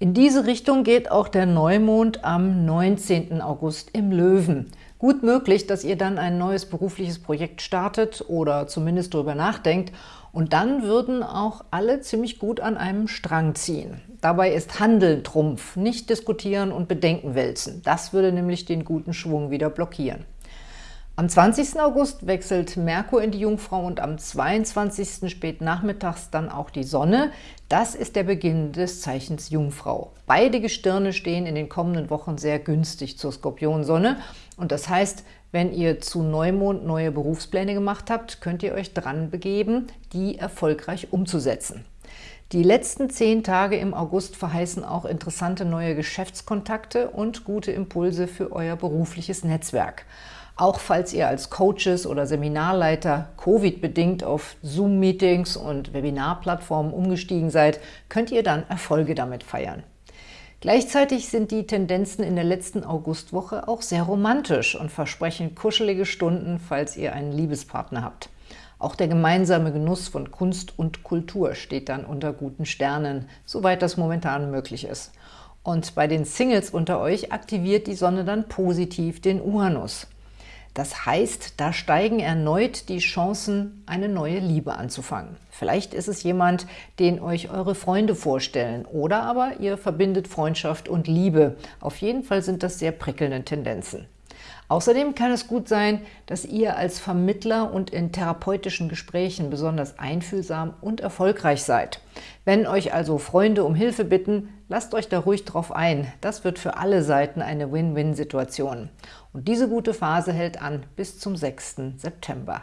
In diese Richtung geht auch der Neumond am 19. August im Löwen. Gut möglich, dass ihr dann ein neues berufliches Projekt startet oder zumindest darüber nachdenkt und dann würden auch alle ziemlich gut an einem Strang ziehen. Dabei ist Handeln Trumpf, nicht diskutieren und Bedenken wälzen. Das würde nämlich den guten Schwung wieder blockieren. Am 20. August wechselt Merkur in die Jungfrau und am 22. spät nachmittags dann auch die Sonne. Das ist der Beginn des Zeichens Jungfrau. Beide Gestirne stehen in den kommenden Wochen sehr günstig zur Skorpionsonne und das heißt, wenn ihr zu Neumond neue Berufspläne gemacht habt, könnt ihr euch dran begeben, die erfolgreich umzusetzen. Die letzten zehn Tage im August verheißen auch interessante neue Geschäftskontakte und gute Impulse für euer berufliches Netzwerk. Auch falls ihr als Coaches oder Seminarleiter Covid-bedingt auf Zoom-Meetings und Webinarplattformen umgestiegen seid, könnt ihr dann Erfolge damit feiern. Gleichzeitig sind die Tendenzen in der letzten Augustwoche auch sehr romantisch und versprechen kuschelige Stunden, falls ihr einen Liebespartner habt. Auch der gemeinsame Genuss von Kunst und Kultur steht dann unter guten Sternen, soweit das momentan möglich ist. Und bei den Singles unter euch aktiviert die Sonne dann positiv den Uranus. Das heißt, da steigen erneut die Chancen, eine neue Liebe anzufangen. Vielleicht ist es jemand, den euch eure Freunde vorstellen oder aber ihr verbindet Freundschaft und Liebe. Auf jeden Fall sind das sehr prickelnde Tendenzen. Außerdem kann es gut sein, dass ihr als Vermittler und in therapeutischen Gesprächen besonders einfühlsam und erfolgreich seid. Wenn euch also Freunde um Hilfe bitten, lasst euch da ruhig drauf ein. Das wird für alle Seiten eine Win-Win-Situation. Und diese gute Phase hält an bis zum 6. September.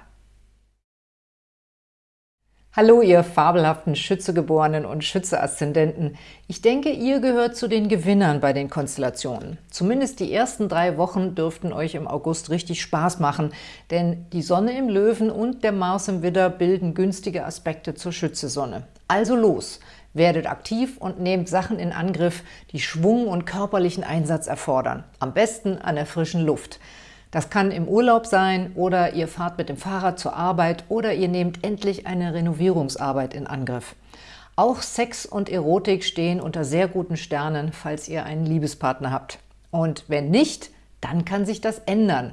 Hallo, ihr fabelhaften Schützegeborenen und Schütze-Aszendenten. Ich denke, ihr gehört zu den Gewinnern bei den Konstellationen. Zumindest die ersten drei Wochen dürften euch im August richtig Spaß machen, denn die Sonne im Löwen und der Mars im Widder bilden günstige Aspekte zur Schützesonne. Also los! Werdet aktiv und nehmt Sachen in Angriff, die Schwung und körperlichen Einsatz erfordern. Am besten an der frischen Luft. Das kann im Urlaub sein oder ihr fahrt mit dem Fahrrad zur Arbeit oder ihr nehmt endlich eine Renovierungsarbeit in Angriff. Auch Sex und Erotik stehen unter sehr guten Sternen, falls ihr einen Liebespartner habt. Und wenn nicht, dann kann sich das ändern.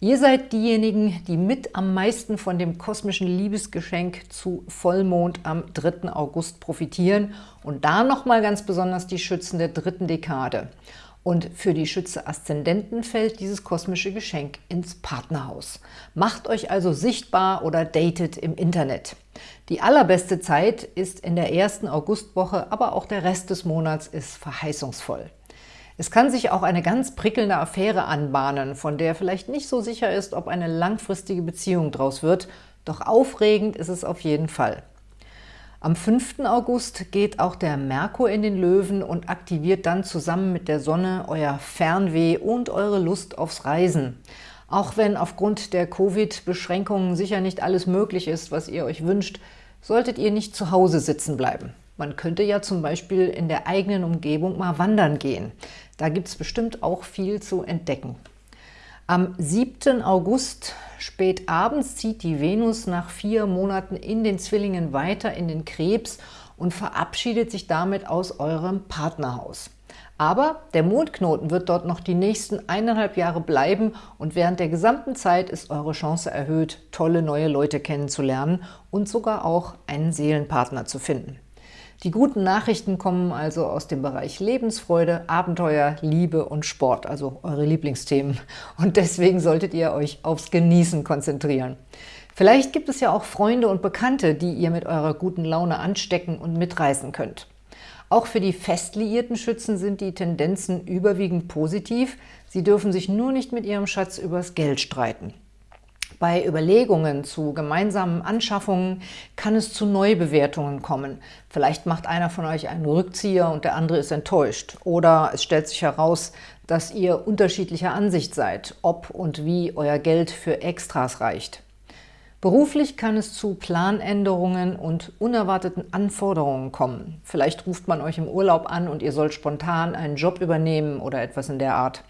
Ihr seid diejenigen, die mit am meisten von dem kosmischen Liebesgeschenk zu Vollmond am 3. August profitieren und da nochmal ganz besonders die Schützen der dritten Dekade. Und für die Schütze-Aszendenten fällt dieses kosmische Geschenk ins Partnerhaus. Macht euch also sichtbar oder datet im Internet. Die allerbeste Zeit ist in der ersten Augustwoche, aber auch der Rest des Monats ist verheißungsvoll. Es kann sich auch eine ganz prickelnde Affäre anbahnen, von der vielleicht nicht so sicher ist, ob eine langfristige Beziehung draus wird, doch aufregend ist es auf jeden Fall. Am 5. August geht auch der Merkur in den Löwen und aktiviert dann zusammen mit der Sonne euer Fernweh und eure Lust aufs Reisen. Auch wenn aufgrund der Covid-Beschränkungen sicher nicht alles möglich ist, was ihr euch wünscht, solltet ihr nicht zu Hause sitzen bleiben. Man könnte ja zum Beispiel in der eigenen Umgebung mal wandern gehen. Da gibt es bestimmt auch viel zu entdecken. Am 7. August spät abends zieht die Venus nach vier Monaten in den Zwillingen weiter in den Krebs und verabschiedet sich damit aus eurem Partnerhaus. Aber der Mondknoten wird dort noch die nächsten eineinhalb Jahre bleiben und während der gesamten Zeit ist eure Chance erhöht, tolle neue Leute kennenzulernen und sogar auch einen Seelenpartner zu finden. Die guten Nachrichten kommen also aus dem Bereich Lebensfreude, Abenteuer, Liebe und Sport, also eure Lieblingsthemen. Und deswegen solltet ihr euch aufs Genießen konzentrieren. Vielleicht gibt es ja auch Freunde und Bekannte, die ihr mit eurer guten Laune anstecken und mitreißen könnt. Auch für die fest liierten Schützen sind die Tendenzen überwiegend positiv. Sie dürfen sich nur nicht mit ihrem Schatz übers Geld streiten. Bei Überlegungen zu gemeinsamen Anschaffungen kann es zu Neubewertungen kommen. Vielleicht macht einer von euch einen Rückzieher und der andere ist enttäuscht. Oder es stellt sich heraus, dass ihr unterschiedlicher Ansicht seid, ob und wie euer Geld für Extras reicht. Beruflich kann es zu Planänderungen und unerwarteten Anforderungen kommen. Vielleicht ruft man euch im Urlaub an und ihr sollt spontan einen Job übernehmen oder etwas in der Art.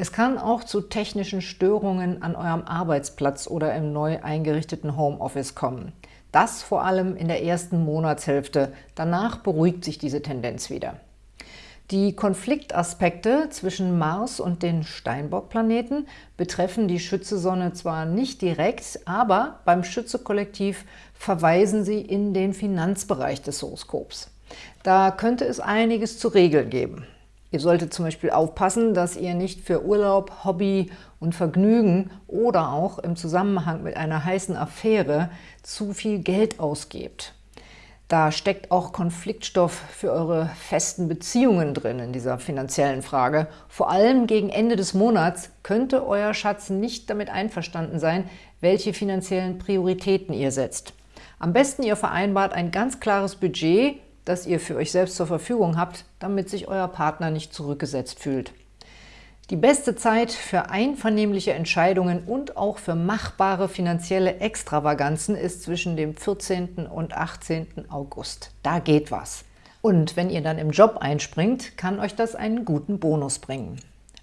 Es kann auch zu technischen Störungen an eurem Arbeitsplatz oder im neu eingerichteten Homeoffice kommen. Das vor allem in der ersten Monatshälfte. Danach beruhigt sich diese Tendenz wieder. Die Konfliktaspekte zwischen Mars und den Steinbock-Planeten betreffen die Schütze-Sonne zwar nicht direkt, aber beim Schütze-Kollektiv verweisen sie in den Finanzbereich des Horoskops. Da könnte es einiges zu regeln geben. Ihr solltet zum Beispiel aufpassen, dass ihr nicht für Urlaub, Hobby und Vergnügen oder auch im Zusammenhang mit einer heißen Affäre zu viel Geld ausgebt. Da steckt auch Konfliktstoff für eure festen Beziehungen drin in dieser finanziellen Frage. Vor allem gegen Ende des Monats könnte euer Schatz nicht damit einverstanden sein, welche finanziellen Prioritäten ihr setzt. Am besten ihr vereinbart ein ganz klares Budget, das ihr für euch selbst zur Verfügung habt, damit sich euer Partner nicht zurückgesetzt fühlt. Die beste Zeit für einvernehmliche Entscheidungen und auch für machbare finanzielle Extravaganzen ist zwischen dem 14. und 18. August. Da geht was. Und wenn ihr dann im Job einspringt, kann euch das einen guten Bonus bringen.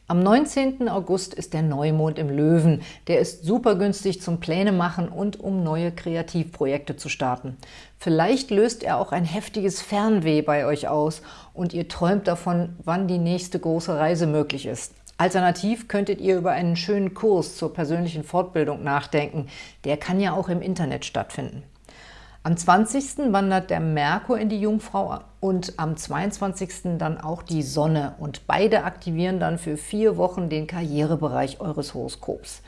Am 19. August ist der Neumond im Löwen. Der ist super günstig zum Pläne machen und um neue Kreativprojekte zu starten. Vielleicht löst er auch ein heftiges Fernweh bei euch aus und ihr träumt davon, wann die nächste große Reise möglich ist. Alternativ könntet ihr über einen schönen Kurs zur persönlichen Fortbildung nachdenken. Der kann ja auch im Internet stattfinden. Am 20. wandert der Merkur in die Jungfrau und am 22. dann auch die Sonne. Und beide aktivieren dann für vier Wochen den Karrierebereich eures Horoskops.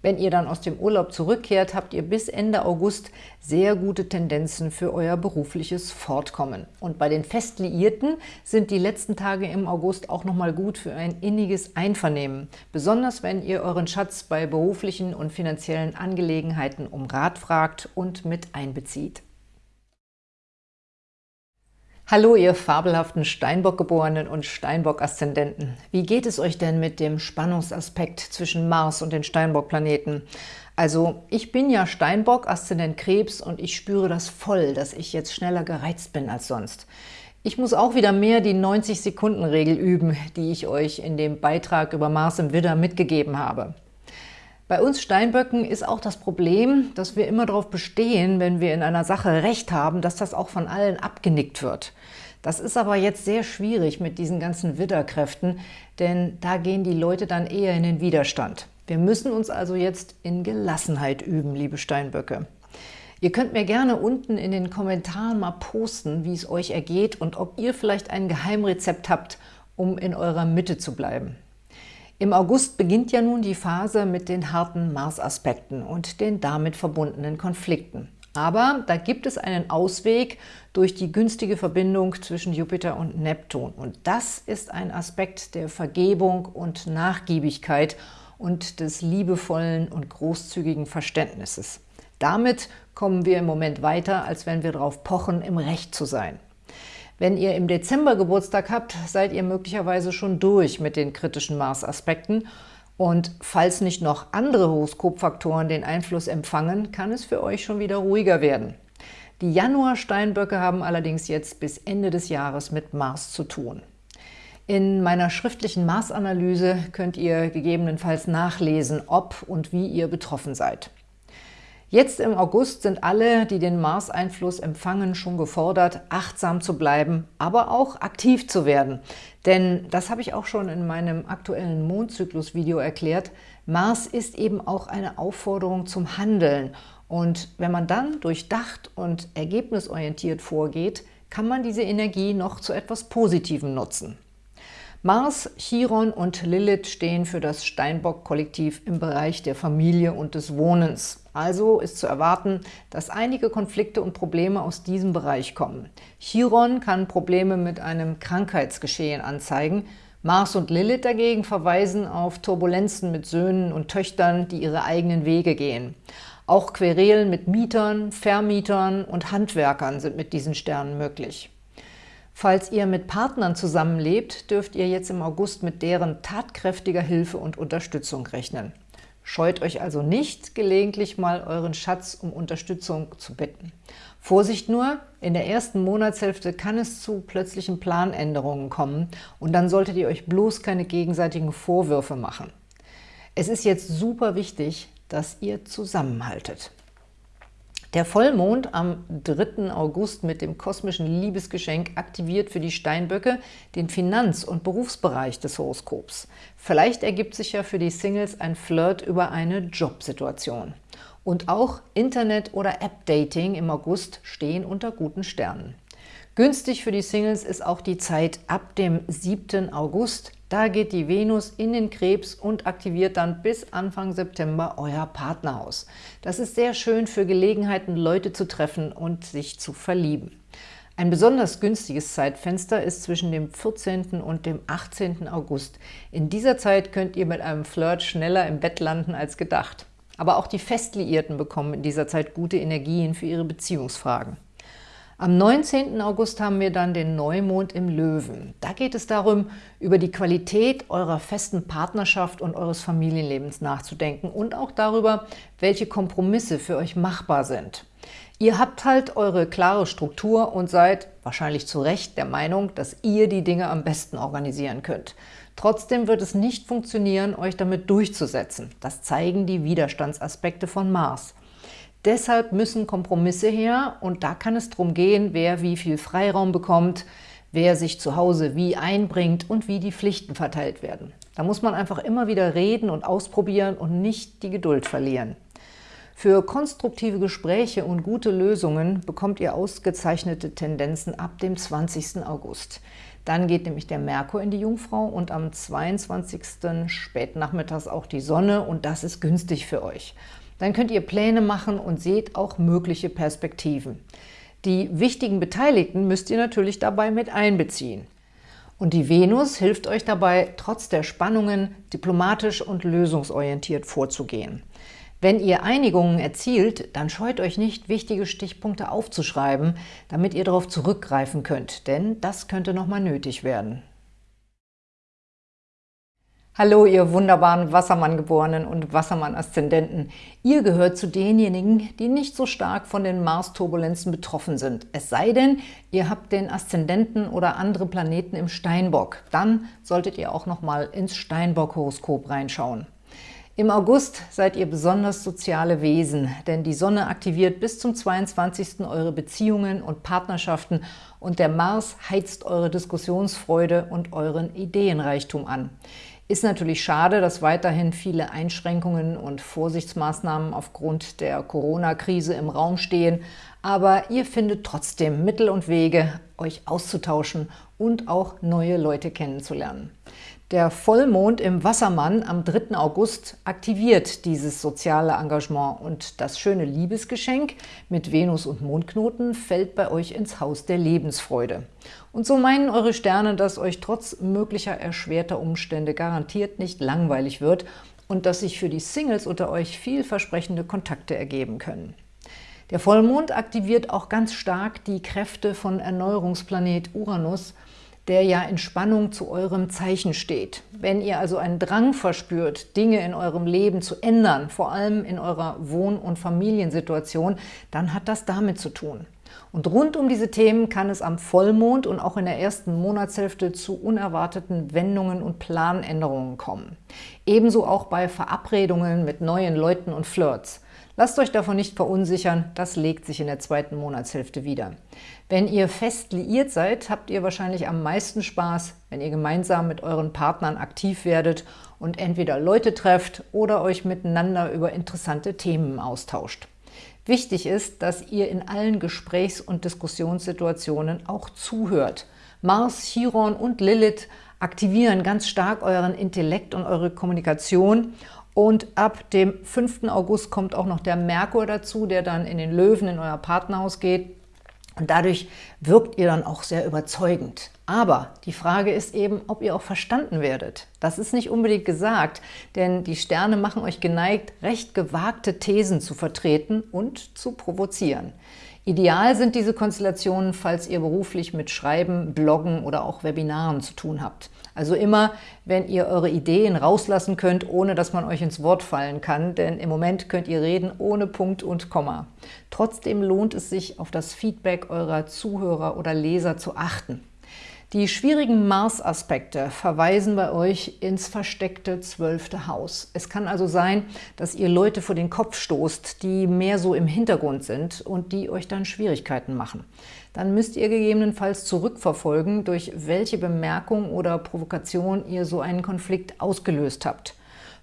Wenn ihr dann aus dem Urlaub zurückkehrt, habt ihr bis Ende August sehr gute Tendenzen für euer berufliches Fortkommen. Und bei den Festliierten sind die letzten Tage im August auch nochmal gut für ein inniges Einvernehmen. Besonders wenn ihr euren Schatz bei beruflichen und finanziellen Angelegenheiten um Rat fragt und mit einbezieht. Hallo, ihr fabelhaften Steinbock-Geborenen und Steinbock-Aszendenten. Wie geht es euch denn mit dem Spannungsaspekt zwischen Mars und den Steinbock-Planeten? Also, ich bin ja Steinbock, Aszendent Krebs und ich spüre das voll, dass ich jetzt schneller gereizt bin als sonst. Ich muss auch wieder mehr die 90-Sekunden-Regel üben, die ich euch in dem Beitrag über Mars im Widder mitgegeben habe. Bei uns Steinböcken ist auch das Problem, dass wir immer darauf bestehen, wenn wir in einer Sache Recht haben, dass das auch von allen abgenickt wird. Das ist aber jetzt sehr schwierig mit diesen ganzen Widderkräften, denn da gehen die Leute dann eher in den Widerstand. Wir müssen uns also jetzt in Gelassenheit üben, liebe Steinböcke. Ihr könnt mir gerne unten in den Kommentaren mal posten, wie es euch ergeht und ob ihr vielleicht ein Geheimrezept habt, um in eurer Mitte zu bleiben. Im August beginnt ja nun die Phase mit den harten Mars-Aspekten und den damit verbundenen Konflikten. Aber da gibt es einen Ausweg durch die günstige Verbindung zwischen Jupiter und Neptun. Und das ist ein Aspekt der Vergebung und Nachgiebigkeit und des liebevollen und großzügigen Verständnisses. Damit kommen wir im Moment weiter, als wenn wir darauf pochen, im Recht zu sein. Wenn ihr im Dezember Geburtstag habt, seid ihr möglicherweise schon durch mit den kritischen Mars-Aspekten und falls nicht noch andere Horoskopfaktoren den Einfluss empfangen, kann es für euch schon wieder ruhiger werden. Die Januar-Steinböcke haben allerdings jetzt bis Ende des Jahres mit Mars zu tun. In meiner schriftlichen Mars-Analyse könnt ihr gegebenenfalls nachlesen, ob und wie ihr betroffen seid. Jetzt im August sind alle, die den Mars-Einfluss empfangen, schon gefordert, achtsam zu bleiben, aber auch aktiv zu werden. Denn, das habe ich auch schon in meinem aktuellen Mondzyklus-Video erklärt, Mars ist eben auch eine Aufforderung zum Handeln. Und wenn man dann durchdacht und ergebnisorientiert vorgeht, kann man diese Energie noch zu etwas Positivem nutzen. Mars, Chiron und Lilith stehen für das Steinbock-Kollektiv im Bereich der Familie und des Wohnens. Also ist zu erwarten, dass einige Konflikte und Probleme aus diesem Bereich kommen. Chiron kann Probleme mit einem Krankheitsgeschehen anzeigen, Mars und Lilith dagegen verweisen auf Turbulenzen mit Söhnen und Töchtern, die ihre eigenen Wege gehen. Auch Querelen mit Mietern, Vermietern und Handwerkern sind mit diesen Sternen möglich. Falls ihr mit Partnern zusammenlebt, dürft ihr jetzt im August mit deren tatkräftiger Hilfe und Unterstützung rechnen. Scheut euch also nicht, gelegentlich mal euren Schatz um Unterstützung zu bitten. Vorsicht nur, in der ersten Monatshälfte kann es zu plötzlichen Planänderungen kommen und dann solltet ihr euch bloß keine gegenseitigen Vorwürfe machen. Es ist jetzt super wichtig, dass ihr zusammenhaltet. Der Vollmond am 3. August mit dem kosmischen Liebesgeschenk aktiviert für die Steinböcke den Finanz- und Berufsbereich des Horoskops. Vielleicht ergibt sich ja für die Singles ein Flirt über eine Jobsituation. Und auch Internet- oder App-Dating im August stehen unter guten Sternen. Günstig für die Singles ist auch die Zeit ab dem 7. August. Da geht die Venus in den Krebs und aktiviert dann bis Anfang September euer Partnerhaus. Das ist sehr schön für Gelegenheiten, Leute zu treffen und sich zu verlieben. Ein besonders günstiges Zeitfenster ist zwischen dem 14. und dem 18. August. In dieser Zeit könnt ihr mit einem Flirt schneller im Bett landen als gedacht. Aber auch die Festliierten bekommen in dieser Zeit gute Energien für ihre Beziehungsfragen. Am 19. August haben wir dann den Neumond im Löwen. Da geht es darum, über die Qualität eurer festen Partnerschaft und eures Familienlebens nachzudenken und auch darüber, welche Kompromisse für euch machbar sind. Ihr habt halt eure klare Struktur und seid, wahrscheinlich zu Recht, der Meinung, dass ihr die Dinge am besten organisieren könnt. Trotzdem wird es nicht funktionieren, euch damit durchzusetzen. Das zeigen die Widerstandsaspekte von Mars. Deshalb müssen Kompromisse her und da kann es darum gehen, wer wie viel Freiraum bekommt, wer sich zu Hause wie einbringt und wie die Pflichten verteilt werden. Da muss man einfach immer wieder reden und ausprobieren und nicht die Geduld verlieren. Für konstruktive Gespräche und gute Lösungen bekommt ihr ausgezeichnete Tendenzen ab dem 20. August. Dann geht nämlich der Merkur in die Jungfrau und am 22. spätnachmittags auch die Sonne und das ist günstig für euch. Dann könnt ihr Pläne machen und seht auch mögliche Perspektiven. Die wichtigen Beteiligten müsst ihr natürlich dabei mit einbeziehen. Und die Venus hilft euch dabei, trotz der Spannungen diplomatisch und lösungsorientiert vorzugehen. Wenn ihr Einigungen erzielt, dann scheut euch nicht, wichtige Stichpunkte aufzuschreiben, damit ihr darauf zurückgreifen könnt, denn das könnte nochmal nötig werden. Hallo, ihr wunderbaren Wassermann-Geborenen und Wassermann-Aszendenten. Ihr gehört zu denjenigen, die nicht so stark von den Mars-Turbulenzen betroffen sind. Es sei denn, ihr habt den Aszendenten oder andere Planeten im Steinbock. Dann solltet ihr auch noch mal ins Steinbock-Horoskop reinschauen. Im August seid ihr besonders soziale Wesen, denn die Sonne aktiviert bis zum 22. eure Beziehungen und Partnerschaften und der Mars heizt eure Diskussionsfreude und euren Ideenreichtum an. Ist natürlich schade, dass weiterhin viele Einschränkungen und Vorsichtsmaßnahmen aufgrund der Corona-Krise im Raum stehen, aber ihr findet trotzdem Mittel und Wege, euch auszutauschen und auch neue Leute kennenzulernen. Der Vollmond im Wassermann am 3. August aktiviert dieses soziale Engagement und das schöne Liebesgeschenk mit Venus und Mondknoten fällt bei euch ins Haus der Lebensfreude. Und so meinen eure Sterne, dass euch trotz möglicher erschwerter Umstände garantiert nicht langweilig wird und dass sich für die Singles unter euch vielversprechende Kontakte ergeben können. Der Vollmond aktiviert auch ganz stark die Kräfte von Erneuerungsplanet Uranus – der ja in Spannung zu eurem Zeichen steht. Wenn ihr also einen Drang verspürt, Dinge in eurem Leben zu ändern, vor allem in eurer Wohn- und Familiensituation, dann hat das damit zu tun. Und rund um diese Themen kann es am Vollmond und auch in der ersten Monatshälfte zu unerwarteten Wendungen und Planänderungen kommen. Ebenso auch bei Verabredungen mit neuen Leuten und Flirts. Lasst euch davon nicht verunsichern, das legt sich in der zweiten Monatshälfte wieder. Wenn ihr fest liiert seid, habt ihr wahrscheinlich am meisten Spaß, wenn ihr gemeinsam mit euren Partnern aktiv werdet und entweder Leute trefft oder euch miteinander über interessante Themen austauscht. Wichtig ist, dass ihr in allen Gesprächs- und Diskussionssituationen auch zuhört. Mars, Chiron und Lilith aktivieren ganz stark euren Intellekt und eure Kommunikation und ab dem 5. August kommt auch noch der Merkur dazu, der dann in den Löwen in euer Partnerhaus geht. Und dadurch wirkt ihr dann auch sehr überzeugend. Aber die Frage ist eben, ob ihr auch verstanden werdet. Das ist nicht unbedingt gesagt, denn die Sterne machen euch geneigt, recht gewagte Thesen zu vertreten und zu provozieren. Ideal sind diese Konstellationen, falls ihr beruflich mit Schreiben, Bloggen oder auch Webinaren zu tun habt. Also immer, wenn ihr eure Ideen rauslassen könnt, ohne dass man euch ins Wort fallen kann, denn im Moment könnt ihr reden ohne Punkt und Komma. Trotzdem lohnt es sich, auf das Feedback eurer Zuhörer oder Leser zu achten. Die schwierigen Mars-Aspekte verweisen bei euch ins versteckte zwölfte Haus. Es kann also sein, dass ihr Leute vor den Kopf stoßt, die mehr so im Hintergrund sind und die euch dann Schwierigkeiten machen. Dann müsst ihr gegebenenfalls zurückverfolgen, durch welche Bemerkung oder Provokation ihr so einen Konflikt ausgelöst habt.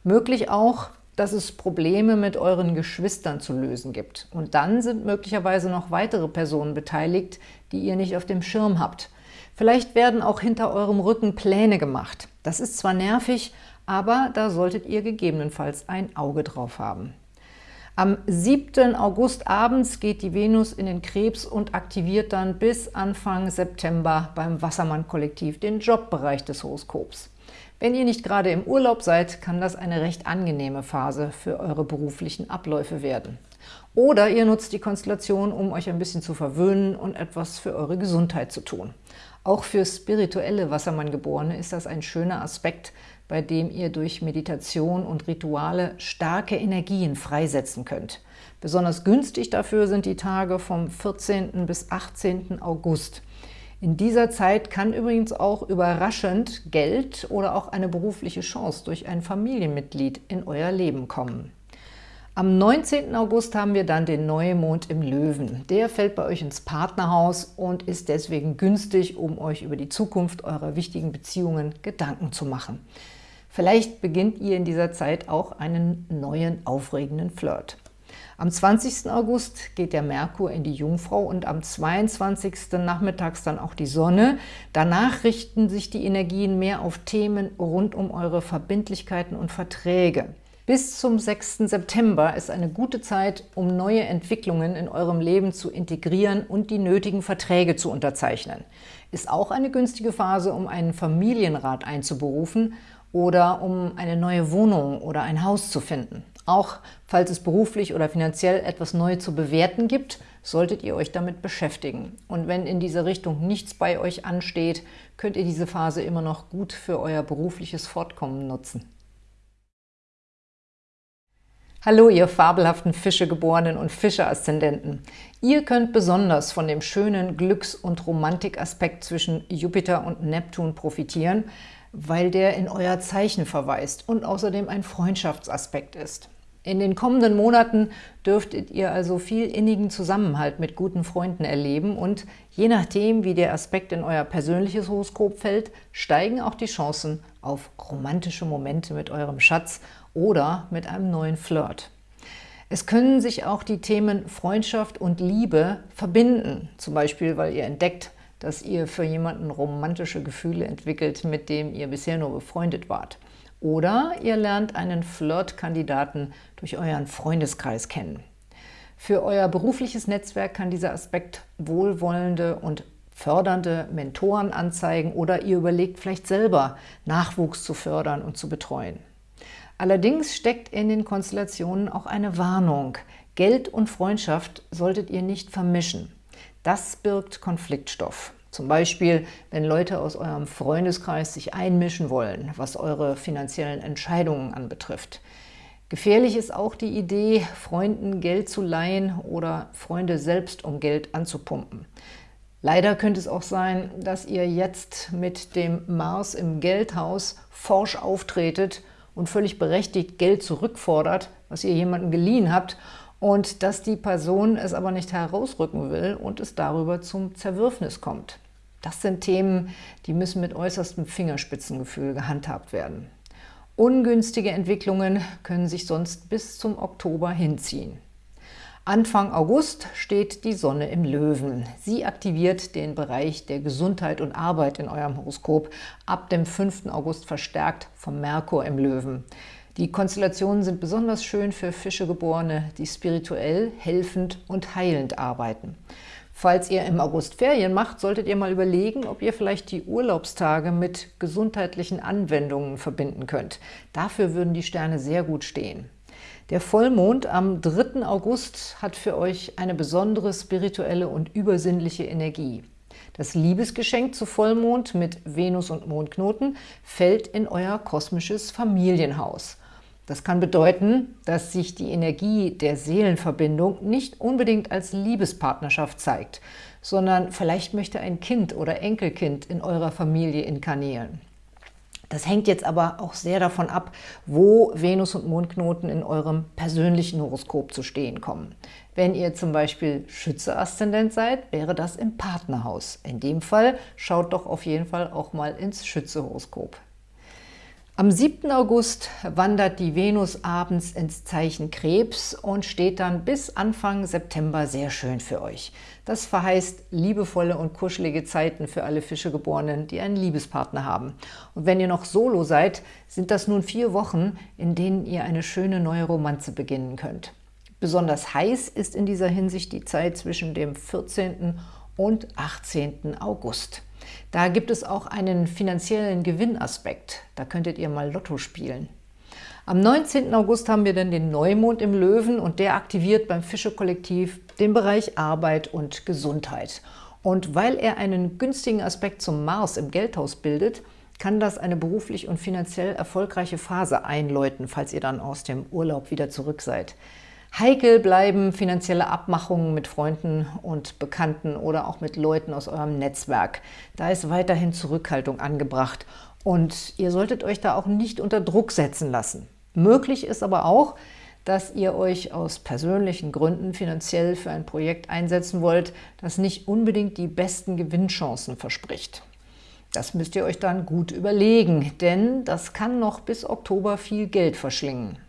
Möglich auch, dass es Probleme mit euren Geschwistern zu lösen gibt. Und dann sind möglicherweise noch weitere Personen beteiligt, die ihr nicht auf dem Schirm habt. Vielleicht werden auch hinter eurem Rücken Pläne gemacht. Das ist zwar nervig, aber da solltet ihr gegebenenfalls ein Auge drauf haben. Am 7. August abends geht die Venus in den Krebs und aktiviert dann bis Anfang September beim Wassermann-Kollektiv den Jobbereich des Horoskops. Wenn ihr nicht gerade im Urlaub seid, kann das eine recht angenehme Phase für eure beruflichen Abläufe werden. Oder ihr nutzt die Konstellation, um euch ein bisschen zu verwöhnen und etwas für eure Gesundheit zu tun. Auch für spirituelle Wassermann-Geborene ist das ein schöner Aspekt, bei dem ihr durch Meditation und Rituale starke Energien freisetzen könnt. Besonders günstig dafür sind die Tage vom 14. bis 18. August. In dieser Zeit kann übrigens auch überraschend Geld oder auch eine berufliche Chance durch ein Familienmitglied in euer Leben kommen. Am 19. August haben wir dann den Neumond im Löwen. Der fällt bei euch ins Partnerhaus und ist deswegen günstig, um euch über die Zukunft eurer wichtigen Beziehungen Gedanken zu machen. Vielleicht beginnt ihr in dieser Zeit auch einen neuen, aufregenden Flirt. Am 20. August geht der Merkur in die Jungfrau und am 22. nachmittags dann auch die Sonne. Danach richten sich die Energien mehr auf Themen rund um eure Verbindlichkeiten und Verträge. Bis zum 6. September ist eine gute Zeit, um neue Entwicklungen in eurem Leben zu integrieren und die nötigen Verträge zu unterzeichnen. Ist auch eine günstige Phase, um einen Familienrat einzuberufen oder um eine neue Wohnung oder ein Haus zu finden. Auch falls es beruflich oder finanziell etwas neu zu bewerten gibt, solltet ihr euch damit beschäftigen. Und wenn in diese Richtung nichts bei euch ansteht, könnt ihr diese Phase immer noch gut für euer berufliches Fortkommen nutzen. Hallo, ihr fabelhaften Fischegeborenen und Fische-Aszendenten. Ihr könnt besonders von dem schönen Glücks- und Romantikaspekt zwischen Jupiter und Neptun profitieren, weil der in euer Zeichen verweist und außerdem ein Freundschaftsaspekt ist. In den kommenden Monaten dürftet ihr also viel innigen Zusammenhalt mit guten Freunden erleben und je nachdem, wie der Aspekt in euer persönliches Horoskop fällt, steigen auch die Chancen auf romantische Momente mit eurem Schatz oder mit einem neuen Flirt. Es können sich auch die Themen Freundschaft und Liebe verbinden, zum Beispiel, weil ihr entdeckt, dass ihr für jemanden romantische Gefühle entwickelt, mit dem ihr bisher nur befreundet wart. Oder ihr lernt einen Flirtkandidaten durch euren Freundeskreis kennen. Für euer berufliches Netzwerk kann dieser Aspekt wohlwollende und fördernde Mentoren anzeigen oder ihr überlegt vielleicht selber, Nachwuchs zu fördern und zu betreuen. Allerdings steckt in den Konstellationen auch eine Warnung. Geld und Freundschaft solltet ihr nicht vermischen. Das birgt Konfliktstoff. Zum Beispiel, wenn Leute aus eurem Freundeskreis sich einmischen wollen, was eure finanziellen Entscheidungen anbetrifft. Gefährlich ist auch die Idee, Freunden Geld zu leihen oder Freunde selbst um Geld anzupumpen. Leider könnte es auch sein, dass ihr jetzt mit dem Mars im Geldhaus forsch auftretet und völlig berechtigt Geld zurückfordert, was ihr jemandem geliehen habt, und dass die Person es aber nicht herausrücken will und es darüber zum Zerwürfnis kommt. Das sind Themen, die müssen mit äußerstem Fingerspitzengefühl gehandhabt werden. Ungünstige Entwicklungen können sich sonst bis zum Oktober hinziehen. Anfang August steht die Sonne im Löwen. Sie aktiviert den Bereich der Gesundheit und Arbeit in eurem Horoskop, ab dem 5. August verstärkt vom Merkur im Löwen. Die Konstellationen sind besonders schön für Fischegeborene, die spirituell, helfend und heilend arbeiten. Falls ihr im August Ferien macht, solltet ihr mal überlegen, ob ihr vielleicht die Urlaubstage mit gesundheitlichen Anwendungen verbinden könnt. Dafür würden die Sterne sehr gut stehen. Der Vollmond am 3. August hat für euch eine besondere spirituelle und übersinnliche Energie. Das Liebesgeschenk zu Vollmond mit Venus und Mondknoten fällt in euer kosmisches Familienhaus. Das kann bedeuten, dass sich die Energie der Seelenverbindung nicht unbedingt als Liebespartnerschaft zeigt, sondern vielleicht möchte ein Kind oder Enkelkind in eurer Familie inkarnieren. Das hängt jetzt aber auch sehr davon ab, wo Venus- und Mondknoten in eurem persönlichen Horoskop zu stehen kommen. Wenn ihr zum Beispiel Schütze-Aszendent seid, wäre das im Partnerhaus. In dem Fall schaut doch auf jeden Fall auch mal ins Schütze-Horoskop. Am 7. August wandert die Venus abends ins Zeichen Krebs und steht dann bis Anfang September sehr schön für euch. Das verheißt liebevolle und kuschelige Zeiten für alle Fischegeborenen, die einen Liebespartner haben. Und wenn ihr noch solo seid, sind das nun vier Wochen, in denen ihr eine schöne neue Romanze beginnen könnt. Besonders heiß ist in dieser Hinsicht die Zeit zwischen dem 14. und 18. August. Da gibt es auch einen finanziellen Gewinnaspekt. Da könntet ihr mal Lotto spielen. Am 19. August haben wir dann den Neumond im Löwen und der aktiviert beim Fische-Kollektiv den Bereich Arbeit und Gesundheit. Und weil er einen günstigen Aspekt zum Mars im Geldhaus bildet, kann das eine beruflich und finanziell erfolgreiche Phase einläuten, falls ihr dann aus dem Urlaub wieder zurück seid. Heikel bleiben finanzielle Abmachungen mit Freunden und Bekannten oder auch mit Leuten aus eurem Netzwerk. Da ist weiterhin Zurückhaltung angebracht und ihr solltet euch da auch nicht unter Druck setzen lassen. Möglich ist aber auch, dass ihr euch aus persönlichen Gründen finanziell für ein Projekt einsetzen wollt, das nicht unbedingt die besten Gewinnchancen verspricht. Das müsst ihr euch dann gut überlegen, denn das kann noch bis Oktober viel Geld verschlingen.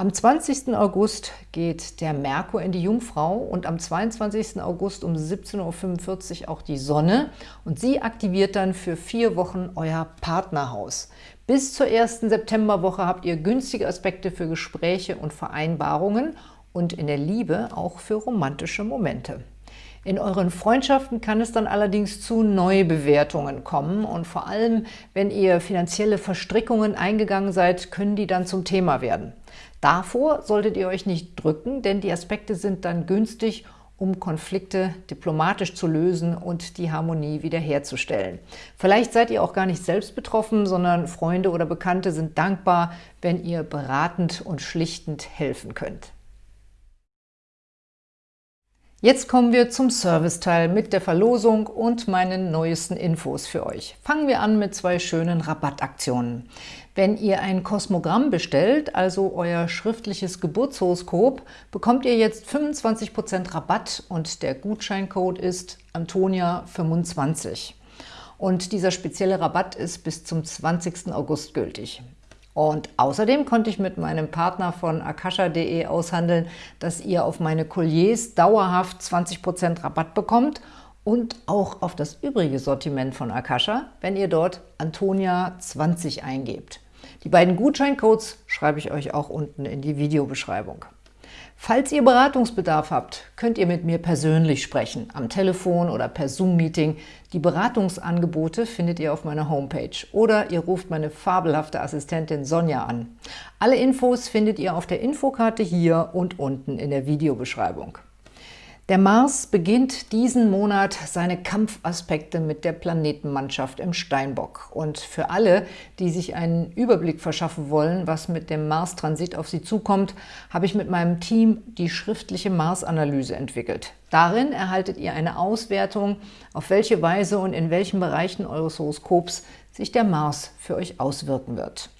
Am 20. August geht der Merkur in die Jungfrau und am 22. August um 17.45 Uhr auch die Sonne und sie aktiviert dann für vier Wochen euer Partnerhaus. Bis zur ersten Septemberwoche habt ihr günstige Aspekte für Gespräche und Vereinbarungen und in der Liebe auch für romantische Momente. In euren Freundschaften kann es dann allerdings zu Neubewertungen kommen und vor allem, wenn ihr finanzielle Verstrickungen eingegangen seid, können die dann zum Thema werden. Davor solltet ihr euch nicht drücken, denn die Aspekte sind dann günstig, um Konflikte diplomatisch zu lösen und die Harmonie wiederherzustellen. Vielleicht seid ihr auch gar nicht selbst betroffen, sondern Freunde oder Bekannte sind dankbar, wenn ihr beratend und schlichtend helfen könnt. Jetzt kommen wir zum Serviceteil mit der Verlosung und meinen neuesten Infos für euch. Fangen wir an mit zwei schönen Rabattaktionen. Wenn ihr ein Kosmogramm bestellt, also euer schriftliches Geburtshoroskop, bekommt ihr jetzt 25% Rabatt und der Gutscheincode ist Antonia25. Und dieser spezielle Rabatt ist bis zum 20. August gültig. Und außerdem konnte ich mit meinem Partner von akasha.de aushandeln, dass ihr auf meine Colliers dauerhaft 20% Rabatt bekommt und auch auf das übrige Sortiment von Akasha, wenn ihr dort Antonia20 eingebt. Die beiden Gutscheincodes schreibe ich euch auch unten in die Videobeschreibung. Falls ihr Beratungsbedarf habt, könnt ihr mit mir persönlich sprechen, am Telefon oder per Zoom-Meeting. Die Beratungsangebote findet ihr auf meiner Homepage oder ihr ruft meine fabelhafte Assistentin Sonja an. Alle Infos findet ihr auf der Infokarte hier und unten in der Videobeschreibung. Der Mars beginnt diesen Monat seine Kampfaspekte mit der Planetenmannschaft im Steinbock. Und für alle, die sich einen Überblick verschaffen wollen, was mit dem Mars-Transit auf sie zukommt, habe ich mit meinem Team die schriftliche Mars-Analyse entwickelt. Darin erhaltet ihr eine Auswertung, auf welche Weise und in welchen Bereichen eures Horoskops sich der Mars für euch auswirken wird.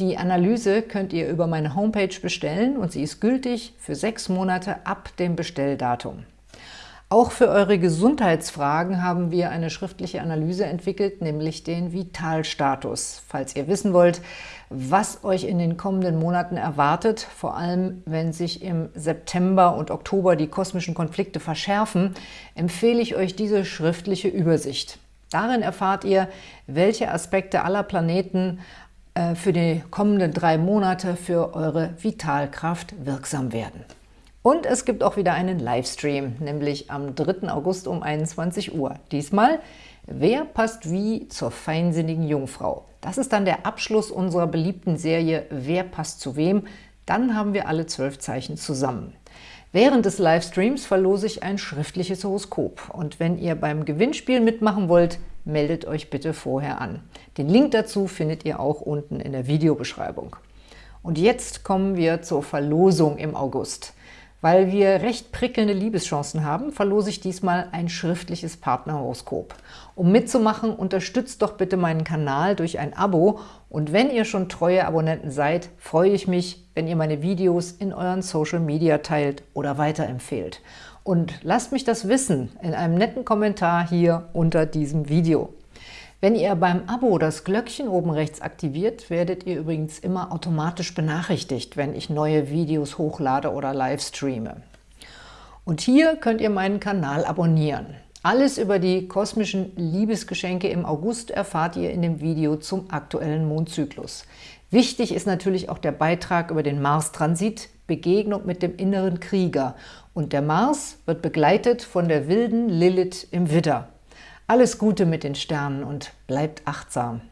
Die Analyse könnt ihr über meine Homepage bestellen und sie ist gültig für sechs Monate ab dem Bestelldatum. Auch für eure Gesundheitsfragen haben wir eine schriftliche Analyse entwickelt, nämlich den Vitalstatus. Falls ihr wissen wollt, was euch in den kommenden Monaten erwartet, vor allem wenn sich im September und Oktober die kosmischen Konflikte verschärfen, empfehle ich euch diese schriftliche Übersicht. Darin erfahrt ihr, welche Aspekte aller Planeten für die kommenden drei Monate für eure Vitalkraft wirksam werden. Und es gibt auch wieder einen Livestream, nämlich am 3. August um 21 Uhr. Diesmal Wer passt wie zur feinsinnigen Jungfrau? Das ist dann der Abschluss unserer beliebten Serie Wer passt zu wem? Dann haben wir alle zwölf Zeichen zusammen. Während des Livestreams verlose ich ein schriftliches Horoskop. Und wenn ihr beim Gewinnspiel mitmachen wollt, meldet euch bitte vorher an. Den Link dazu findet ihr auch unten in der Videobeschreibung. Und jetzt kommen wir zur Verlosung im August. Weil wir recht prickelnde Liebeschancen haben, verlose ich diesmal ein schriftliches Partnerhoroskop. Um mitzumachen, unterstützt doch bitte meinen Kanal durch ein Abo und wenn ihr schon treue Abonnenten seid, freue ich mich, wenn ihr meine Videos in euren Social Media teilt oder weiterempfehlt. Und lasst mich das wissen in einem netten Kommentar hier unter diesem Video. Wenn ihr beim Abo das Glöckchen oben rechts aktiviert, werdet ihr übrigens immer automatisch benachrichtigt, wenn ich neue Videos hochlade oder live streame. Und hier könnt ihr meinen Kanal abonnieren. Alles über die kosmischen Liebesgeschenke im August erfahrt ihr in dem Video zum aktuellen Mondzyklus. Wichtig ist natürlich auch der Beitrag über den Mars-Transit, Begegnung mit dem inneren Krieger. Und der Mars wird begleitet von der wilden Lilith im Widder. Alles Gute mit den Sternen und bleibt achtsam.